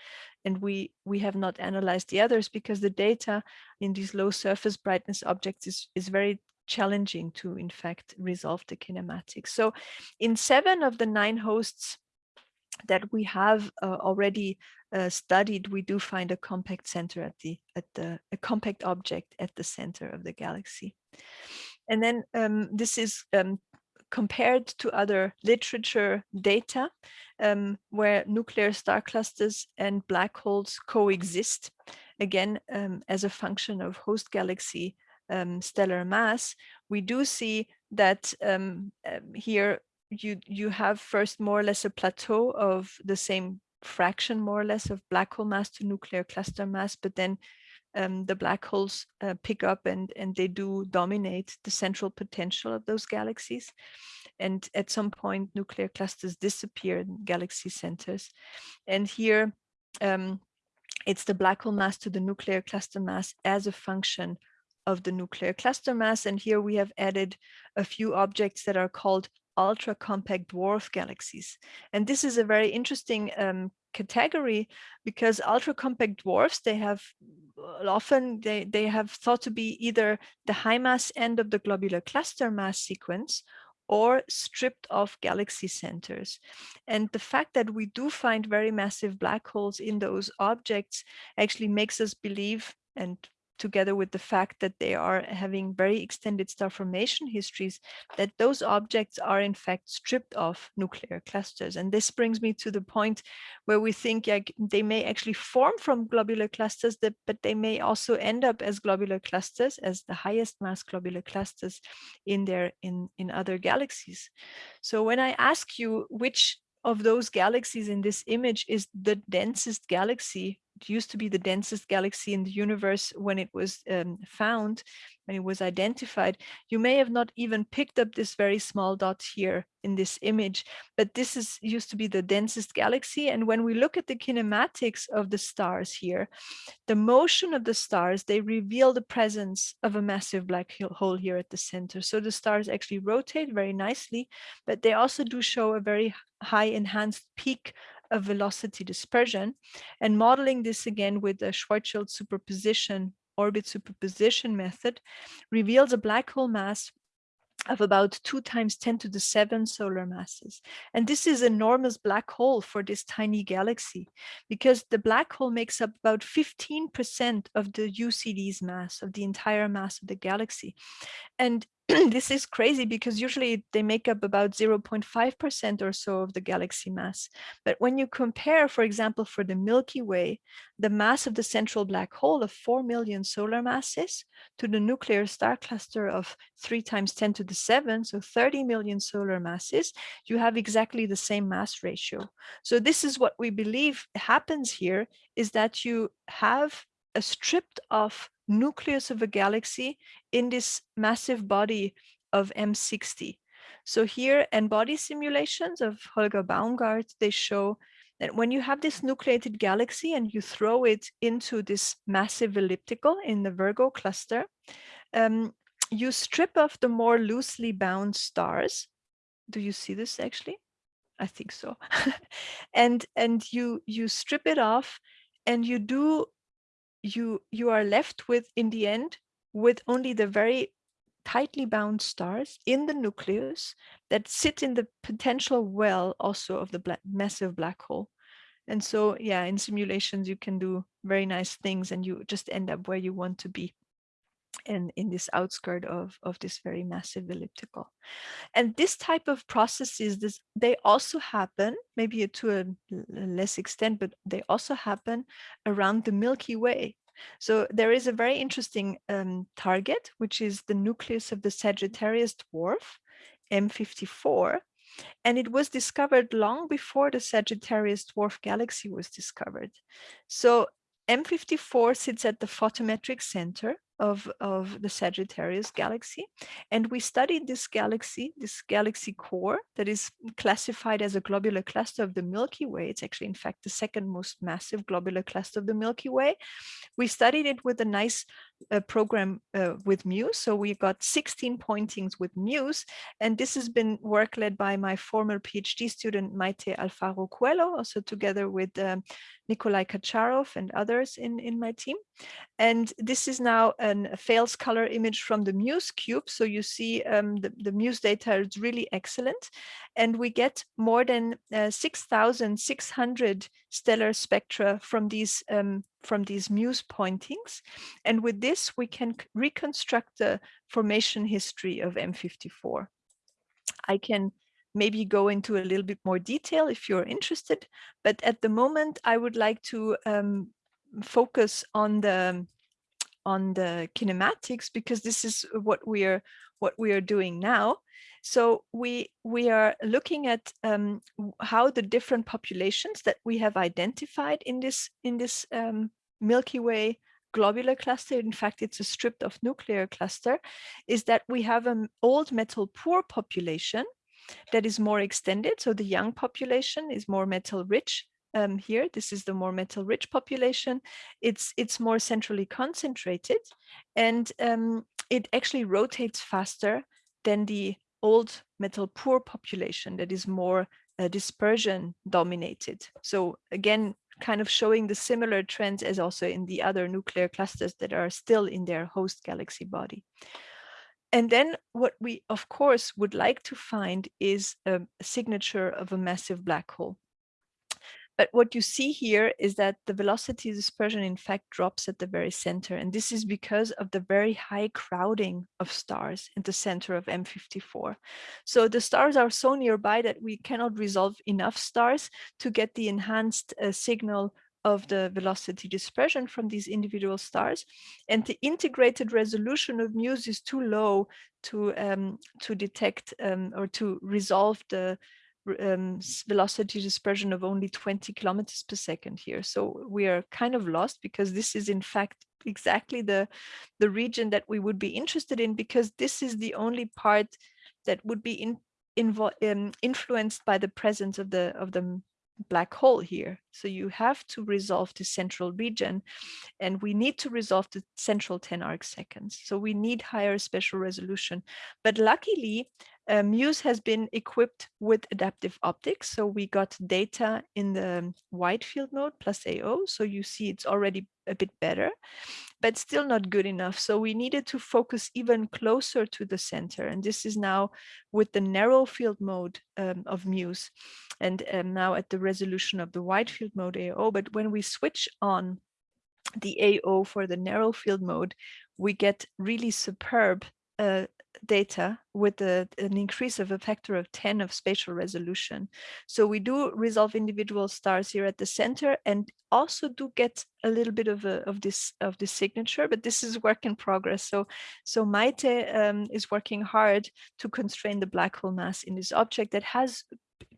and we, we have not analyzed the others because the data in these low surface brightness objects is, is very challenging to in fact resolve the kinematics. So in seven of the nine hosts that we have uh, already uh, studied, we do find a compact center at the at the a compact object at the center of the galaxy. And then um, this is um, compared to other literature data um, where nuclear star clusters and black holes coexist, again, um, as a function of host galaxy um, stellar mass, we do see that um, here you, you have first more or less a plateau of the same fraction more or less of black hole mass to nuclear cluster mass, but then um, the black holes uh, pick up and, and they do dominate the central potential of those galaxies. And at some point, nuclear clusters disappear in galaxy centers. And here, um, it's the black hole mass to the nuclear cluster mass as a function of the nuclear cluster mass. And here we have added a few objects that are called ultra compact dwarf galaxies. And this is a very interesting um, category because ultra compact dwarfs they have uh, often they they have thought to be either the high mass end of the globular cluster mass sequence or stripped off galaxy centers. And the fact that we do find very massive black holes in those objects actually makes us believe and together with the fact that they are having very extended star formation histories, that those objects are in fact stripped of nuclear clusters. And this brings me to the point where we think like, they may actually form from globular clusters, that, but they may also end up as globular clusters, as the highest mass globular clusters in their in, in other galaxies. So when I ask you which of those galaxies in this image is the densest galaxy used to be the densest galaxy in the universe when it was um, found, when it was identified, you may have not even picked up this very small dot here in this image, but this is used to be the densest galaxy. And when we look at the kinematics of the stars here, the motion of the stars, they reveal the presence of a massive black hole here at the center. So the stars actually rotate very nicely, but they also do show a very high enhanced peak of velocity dispersion and modeling this again with the Schwarzschild superposition orbit superposition method reveals a black hole mass of about two times 10 to the seven solar masses. And this is enormous black hole for this tiny galaxy because the black hole makes up about 15% of the UCD's mass of the entire mass of the galaxy. And this is crazy because usually they make up about 0.5% or so of the galaxy mass. But when you compare, for example, for the Milky Way, the mass of the central black hole of 4 million solar masses to the nuclear star cluster of 3 times 10 to the 7, so 30 million solar masses, you have exactly the same mass ratio. So this is what we believe happens here, is that you have a stripped off nucleus of a galaxy in this massive body of M60. So here N-body simulations of Holger Baumgardt, they show that when you have this nucleated galaxy and you throw it into this massive elliptical in the Virgo cluster, um, you strip off the more loosely bound stars. Do you see this actually? I think so. and and you you strip it off and you do you you are left with in the end with only the very tightly bound stars in the nucleus that sit in the potential well also of the black, massive black hole. And so, yeah, in simulations, you can do very nice things and you just end up where you want to be and in this outskirt of, of this very massive elliptical. And this type of processes, this, they also happen, maybe to a less extent, but they also happen around the Milky Way. So there is a very interesting um, target, which is the nucleus of the Sagittarius dwarf, M54, and it was discovered long before the Sagittarius dwarf galaxy was discovered. So M54 sits at the photometric center of, of the Sagittarius galaxy. And we studied this galaxy, this galaxy core that is classified as a globular cluster of the Milky Way. It's actually, in fact, the second most massive globular cluster of the Milky Way. We studied it with a nice uh, program uh, with MUSE. So we got 16 pointings with MUSE. And this has been work led by my former PhD student, Mayte Alfaro Cuello, also together with um, Nikolai Kacharov and others in, in my team. And this is now an, a false color image from the Muse cube. So you see um, the, the Muse data is really excellent. And we get more than uh, 6,600 stellar spectra from these um, from these Muse pointings. And with this, we can reconstruct the formation history of M54. I can maybe go into a little bit more detail if you're interested. But at the moment, I would like to um, focus on the on the kinematics because this is what we are what we are doing now. So we we are looking at um, how the different populations that we have identified in this in this um, Milky Way globular cluster, in fact, it's a stripped of nuclear cluster, is that we have an old metal poor population that is more extended. So the young population is more metal rich. Um, here, this is the more metal rich population. It's it's more centrally concentrated and um, it actually rotates faster than the old metal poor population that is more uh, dispersion dominated. So again, kind of showing the similar trends as also in the other nuclear clusters that are still in their host galaxy body. And then what we, of course, would like to find is a signature of a massive black hole. But what you see here is that the velocity dispersion in fact drops at the very center. And this is because of the very high crowding of stars in the center of M54. So the stars are so nearby that we cannot resolve enough stars to get the enhanced uh, signal of the velocity dispersion from these individual stars. And the integrated resolution of MUSE is too low to, um, to detect um, or to resolve the um, velocity dispersion of only 20 kilometers per second here. So we are kind of lost because this is in fact exactly the, the region that we would be interested in because this is the only part that would be in, um, influenced by the presence of the of the black hole here. So you have to resolve the central region and we need to resolve the central 10 arc seconds. So we need higher spatial resolution. But luckily, uh, MUSE has been equipped with adaptive optics. So we got data in the wide field mode plus AO. So you see it's already a bit better, but still not good enough. So we needed to focus even closer to the center. And this is now with the narrow field mode um, of MUSE and um, now at the resolution of the wide field mode AO. But when we switch on the AO for the narrow field mode, we get really superb uh, data with a, an increase of a factor of 10 of spatial resolution. So we do resolve individual stars here at the center and also do get a little bit of, a, of this of this signature, but this is work in progress. So, so Mayte um, is working hard to constrain the black hole mass in this object that has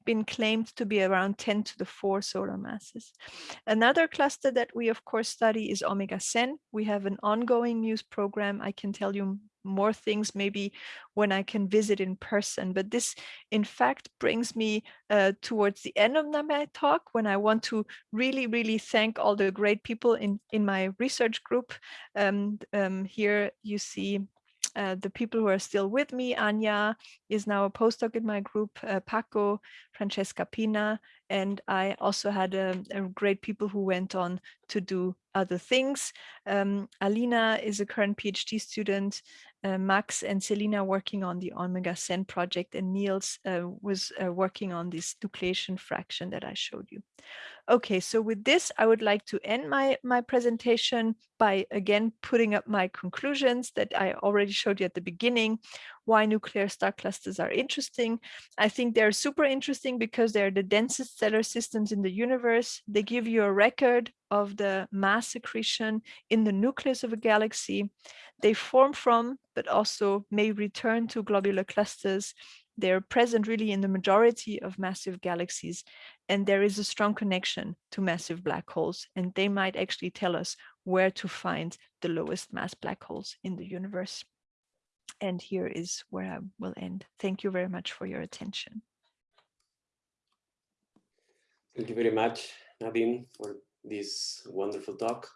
been claimed to be around 10 to the 4 solar masses. Another cluster that we of course study is Omega Cen. We have an ongoing MUSE program. I can tell you more things maybe when I can visit in person. But this, in fact, brings me uh, towards the end of my talk when I want to really, really thank all the great people in, in my research group. Um, um, here you see uh, the people who are still with me, Anja is now a postdoc in my group, uh, Paco, Francesca Pinna, and I also had um, great people who went on to do other things. Um, Alina is a current PhD student, uh, Max and Selina working on the Omega Cen project, and Nils uh, was uh, working on this nucleation fraction that I showed you. Okay, so with this, I would like to end my, my presentation by again putting up my conclusions that I already showed you at the beginning, why nuclear star clusters are interesting. I think they're super interesting because they're the densest stellar systems in the universe. They give you a record of the mass accretion in the nucleus of a galaxy. They form from, but also may return to globular clusters they're present really in the majority of massive galaxies, and there is a strong connection to massive black holes, and they might actually tell us where to find the lowest mass black holes in the universe. And here is where I will end. Thank you very much for your attention. Thank you very much, Nadine, for this wonderful talk.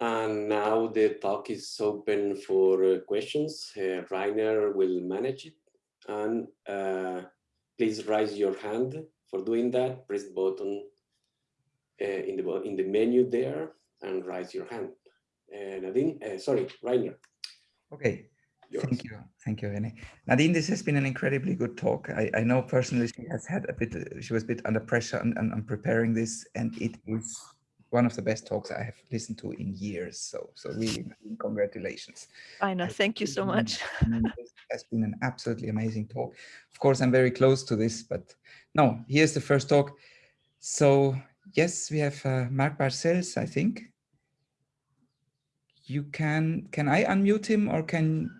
And now the talk is open for uh, questions. Uh, will manage it. And uh, please raise your hand for doing that. Press the button uh, in the in the menu there and raise your hand. Uh, Nadine, uh, sorry, Rainer. Okay. Yours. Thank you. Thank you, Rene. Nadine, this has been an incredibly good talk. I, I know personally she has had a bit, she was a bit under pressure and, and, and preparing this, and it is one of the best talks I have listened to in years. So, so really, congratulations. I know. Thank you so much. this has been an absolutely amazing talk. Of course, I'm very close to this, but no, here's the first talk. So yes, we have uh, Marc Balcells, I think. You can, can I unmute him or can,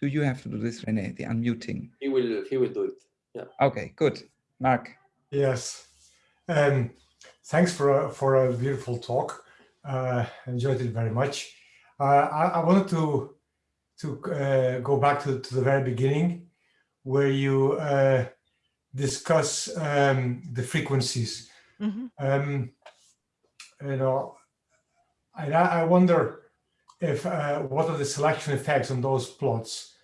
do you have to do this, Rene, the unmuting? He will, he will do it. Yeah. Okay, good. Mark. Yes. Um, thanks for a, for a beautiful talk. Uh, enjoyed it very much. Uh, I, I, wanted to to uh, go back to, to the very beginning, where you uh, discuss um, the frequencies. Mm -hmm. um, you know, I, I wonder if uh, what are the selection effects on those plots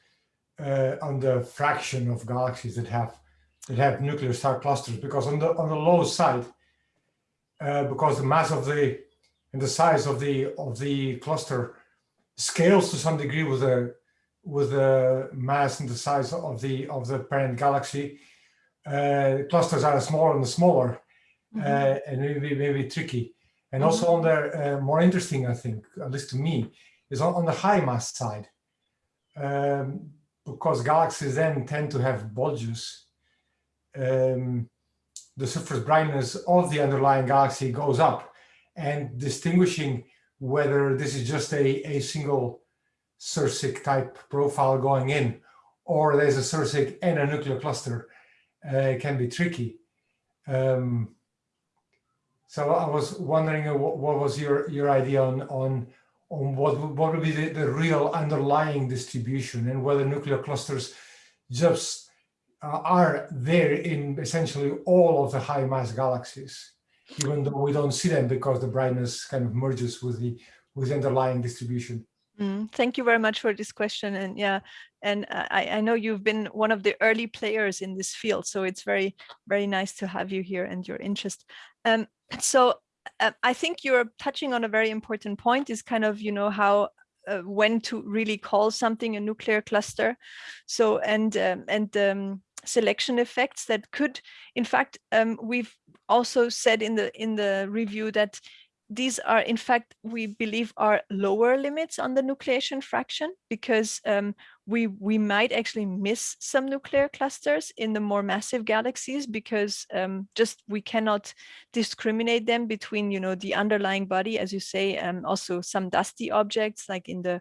uh, on the fraction of galaxies that have that have nuclear star clusters? Because on the on the low side, uh, because the mass of the and the size of the of the cluster scales to some degree with the with the mass and the size of the of the parent galaxy. Uh, clusters are smaller and smaller, mm -hmm. uh, and maybe maybe tricky. And mm -hmm. also on the uh, more interesting, I think, at least to me, is on, on the high mass side, um, because galaxies then tend to have bulges. Um, the surface brightness of the underlying galaxy goes up and distinguishing whether this is just a, a single Sérsic type profile going in or there's a Sérsic and a nuclear cluster uh, can be tricky. Um, so I was wondering what, what, was your your idea on on on what what would be the, the real underlying distribution and whether nuclear clusters just are there in essentially all of the high mass galaxies, even though we don't see them because the brightness kind of merges with the with the underlying distribution. Mm, thank you very much for this question. And yeah, and I, I know you've been one of the early players in this field, so it's very, very nice to have you here and your interest. Um, so uh, I think you're touching on a very important point is kind of, you know, how uh, when to really call something a nuclear cluster. So and um, and um, selection effects that could, in fact, um, we've also said in the in the review that these are, in fact, we believe are lower limits on the nucleation fraction because um, we, we might actually miss some nuclear clusters in the more massive galaxies because um, just we cannot discriminate them between, you know, the underlying body, as you say, um, also some dusty objects like in the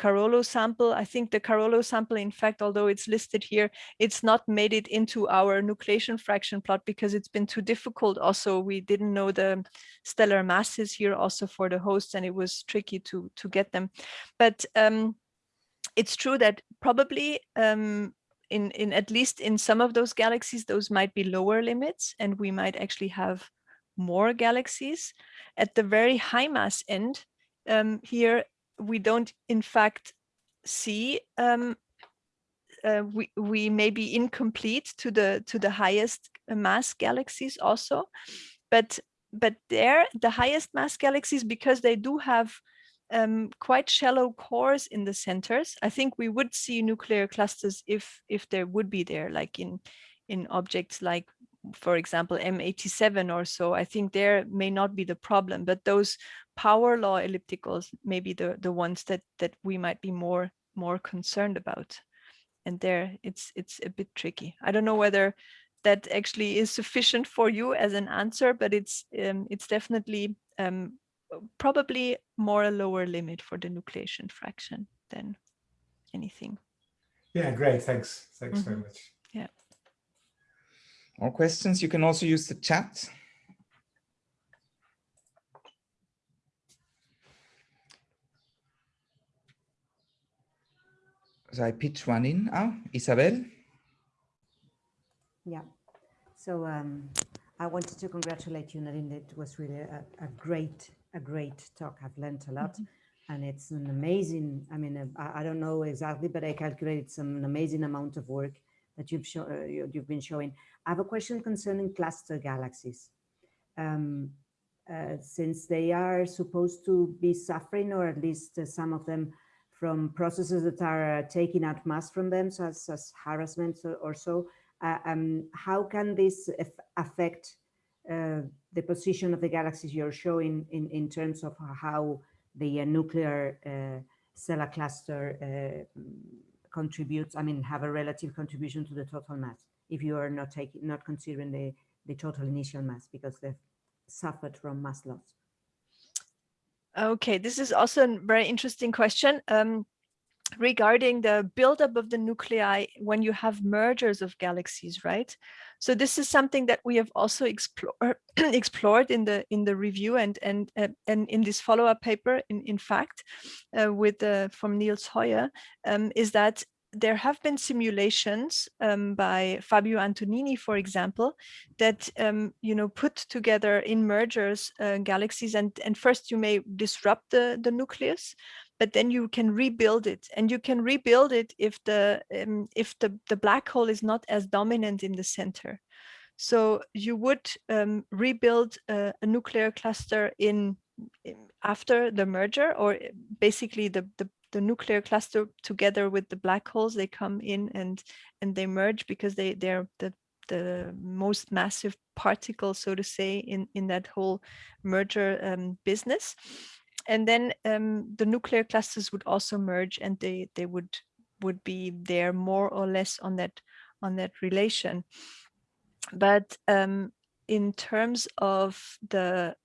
Carollo sample. I think the Carollo sample, in fact, although it's listed here, it's not made it into our nucleation fraction plot because it's been too difficult. Also, we didn't know the stellar masses here also for the hosts and it was tricky to, to get them. But um, it's true that probably um, in, in at least in some of those galaxies, those might be lower limits and we might actually have more galaxies. At the very high mass end, um, here we don't in fact see um, uh, we we may be incomplete to the to the highest mass galaxies also. But but there the highest mass galaxies because they do have um, quite shallow cores in the centers i think we would see nuclear clusters if if there would be there like in in objects like for example m87 or so. I think there may not be the problem but those power law ellipticals maybe the, the ones that, that we might be more, more concerned about. And there it's, it's a bit tricky. I don't know whether that actually is sufficient for you as an answer, but it's, um, it's definitely um, probably more a lower limit for the nucleation fraction than anything. Yeah, great. Thanks. Thanks mm -hmm. very mm-hmm. much. Yeah. More questions? You can also use the chat. So I pitch one in. Oh, Isabel. Yeah. So um, I wanted to congratulate you, Nadine. It was really a, a great, a great talk. I've learned a lot. Mm -hmm. And it's an amazing, I mean, uh, I, I, don't know exactly, but I calculated some an amazing amount of work that you've, show, uh, you've been showing. I have a question concerning cluster galaxies. Um, uh, since they are supposed to be suffering, or at least uh, some of them from processes that are uh, taking out mass from them, such as harassment or so. Uh, um, how can this affect uh, the position of the galaxies you're showing in, in terms of how the uh, nuclear uh, stellar cluster uh, contributes, I mean, have a relative contribution to the total mass, if you are not taking, not considering the, the total initial mass because they've suffered from mass loss. Okay, this is also a very interesting question. Um, regarding the buildup of the nuclei when you have mergers of galaxies, right? So this is something that we have also explore, explored in the in the review and and uh, and in this follow-up paper. In in fact, uh, with uh, from Nils Hoyer, um, is that there have been simulations um, by Fabio Antonini, for example, that um, you know put together in mergers uh, galaxies, and and first you may disrupt the the nucleus, but then you can rebuild it, and you can rebuild it if the um, if the the black hole is not as dominant in the center. So you would um, rebuild a, a nuclear cluster in after the merger or basically the, the the nuclear cluster together with the black holes they come in and and they merge because they they're the the most massive particle so to say in in that whole merger um, business. And then um, the nuclear clusters would also merge and they they would would be there more or less on that on that relation. But um, in terms of the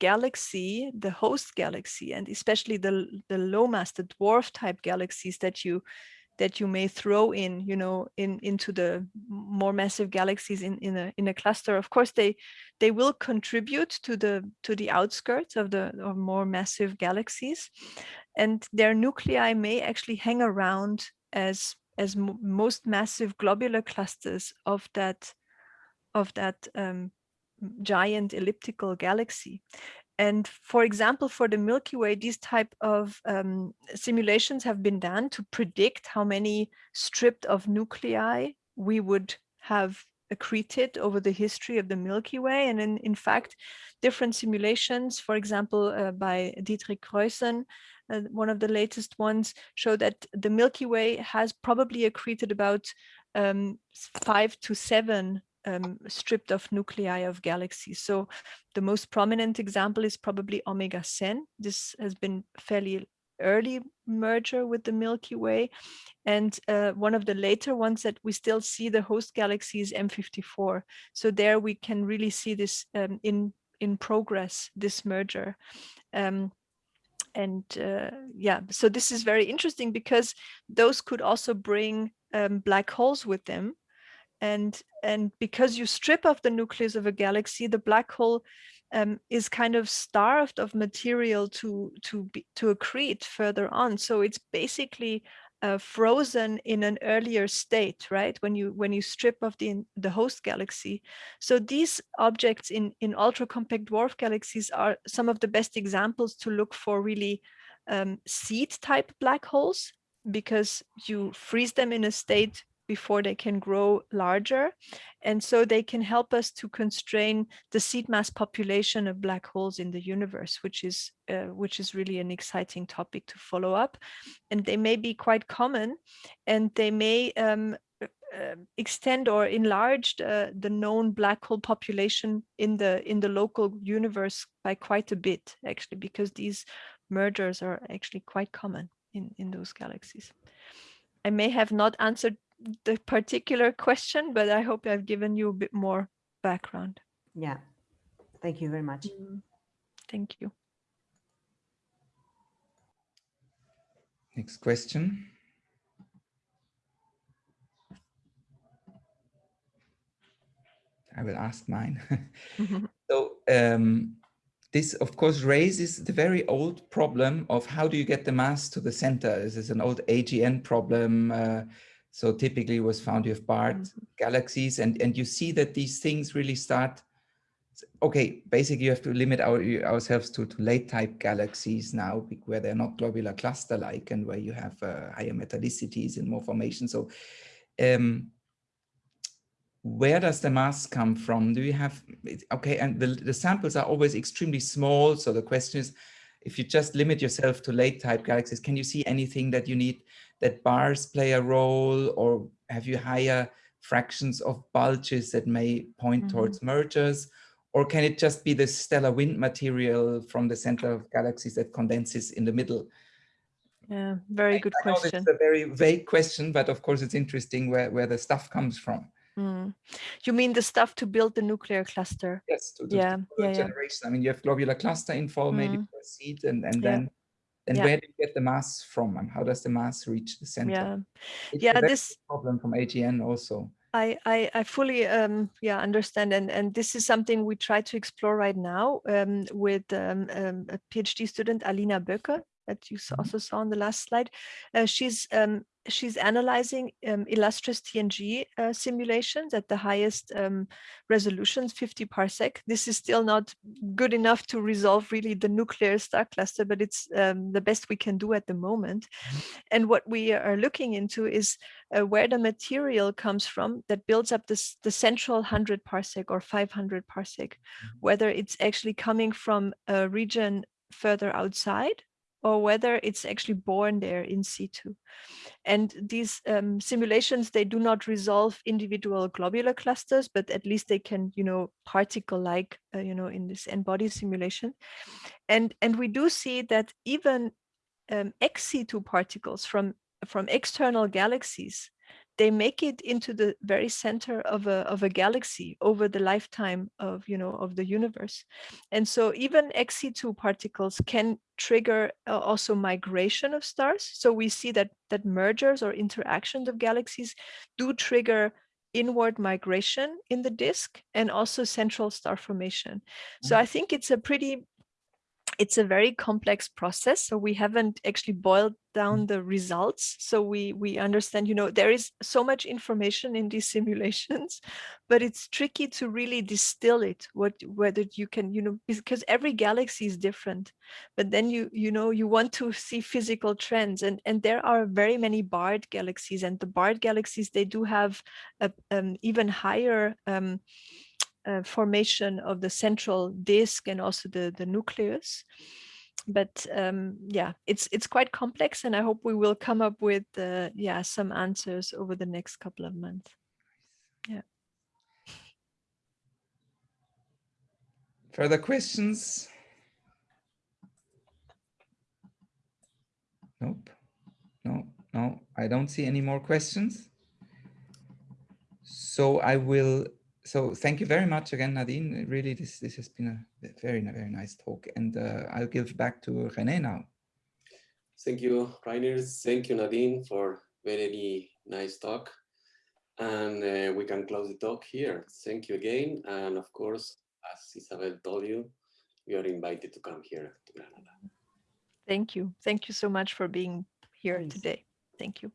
galaxy, the host galaxy, and especially the, the low mass, the dwarf type galaxies that you that you may throw in, you know, in into the more massive galaxies in in a in a cluster. Of course, they they will contribute to the to the outskirts of the of more massive galaxies, and their nuclei may actually hang around as as most massive globular clusters of that of that um, giant elliptical galaxy. And for example, for the Milky Way, these type of um, simulations have been done to predict how many stripped of nuclei we would have accreted over the history of the Milky Way. And in, in fact, different simulations, for example, uh, by Diederik Kruijssen, uh, one of the latest ones, show that the Milky Way has probably accreted about um, five to seven um, stripped of nuclei of galaxies. So the most prominent example is probably Omega Cen. This has been fairly early merger with the Milky Way. And uh, one of the later ones that we still see the host galaxy is M54. So there we can really see this um, in, in progress, this merger. Um, and uh, yeah, so this is very interesting because those could also bring um, black holes with them and and because you strip off the nucleus of a galaxy the black hole um, is kind of starved of material to to be to accrete further on. So it's basically uh, frozen in an earlier state right? When you when you strip off the the host galaxy. So these objects in in ultra compact dwarf galaxies are some of the best examples to look for really um, seed type black holes because you freeze them in a state before they can grow larger. And so they can help us to constrain the seed mass population of black holes in the universe, which is uh, which is really an exciting topic to follow up. And they may be quite common and they may um, uh, extend or enlarge the, the known black hole population in the in the local universe by quite a bit actually because these mergers are actually quite common in in those galaxies i may have not answered the particular question, but I hope I've given you a bit more background. Yeah, thank you very much. Mm, thank you. Next question. I will ask mine. so um, this, of course, raises the very old problem of how do you get the mass to the center? This is an old AGN problem. Uh, so typically it was found you have barred mm -hmm. galaxies and, and you see that these things really start, okay, basically you have to limit our, ourselves to, to late type galaxies now where they're not globular cluster like and where you have uh, higher metallicities and more formation. So um, where does the mass come from? Do you have, okay, and the, the samples are always extremely small. So the question is, if you just limit yourself to late type galaxies, can you see anything that you need that bars play a role or have you higher fractions of bulges that may point mm -hmm. towards mergers? Or can it just be the stellar wind material from the center of galaxies that condenses in the middle? Yeah, very good I, I question. It's a very vague question, but of course it's interesting where, where the stuff comes from. Mm. You mean the stuff to build the nuclear cluster? Yes, to, to, yeah, to yeah, generation. Yeah. I mean, you have globular cluster info, mm. maybe a seed, and, and yeah. then then yeah. where do you get the mass from and how does the mass reach the center? Yeah, it's yeah, this problem from AGN also. I, I, I fully um, yeah understand and and this is something we try to explore right now um, with um, um a PhD student Alina Böcker that you mm-hmm. also saw on the last slide. Uh, she's um, she's analyzing um, Illustris TNG uh, simulations at the highest um, resolutions, 50 parsec. This is still not good enough to resolve really the nuclear star cluster, but it's um, the best we can do at the moment. Mm-hmm. And what we are looking into is uh, where the material comes from that builds up this, the central 100 parsec or 500 parsec, mm-hmm. whether it's actually coming from a region further outside or whether it's actually born there in situ. And these um, simulations, they do not resolve individual globular clusters, but at least they can, you know, particle-like, uh, you know, in this n-body simulation. And, and we do see that even um, ex situ particles from, from external galaxies, they make it into the very center of a, of a galaxy over the lifetime of, you know, of the universe. And so even ex situ particles can trigger uh, also migration of stars. So we see that, that mergers or interactions of galaxies do trigger inward migration in the disk and also central star formation. So Mm. I think it's a pretty it's a very complex process. So we haven't actually boiled down the results. So we we understand, you know, there is so much information in these simulations, but it's tricky to really distill it. What whether you can, you know, because every galaxy is different. But then you you know you want to see physical trends, and and there are very many barred galaxies, and the barred galaxies they do have a um, even higher. Um, uh, formation of the central disk and also the, the nucleus. But um, yeah, it's it's quite complex and I hope we will come up with uh, yeah some answers over the next couple of months. Yeah. Further questions? Nope. No, no, I don't see any more questions. So I will so thank you very much again, Nadine. Really, this this has been a very very nice talk, and uh, I'll give back to René now. Thank you, Rainer. Thank you, Nadine, for very nice talk. And uh, we can close the talk here. Thank you again. And of course, as Isabel told you, you are invited to come here to Granada. Thank you. Thank you so much for being here Thanks. today. Thank you.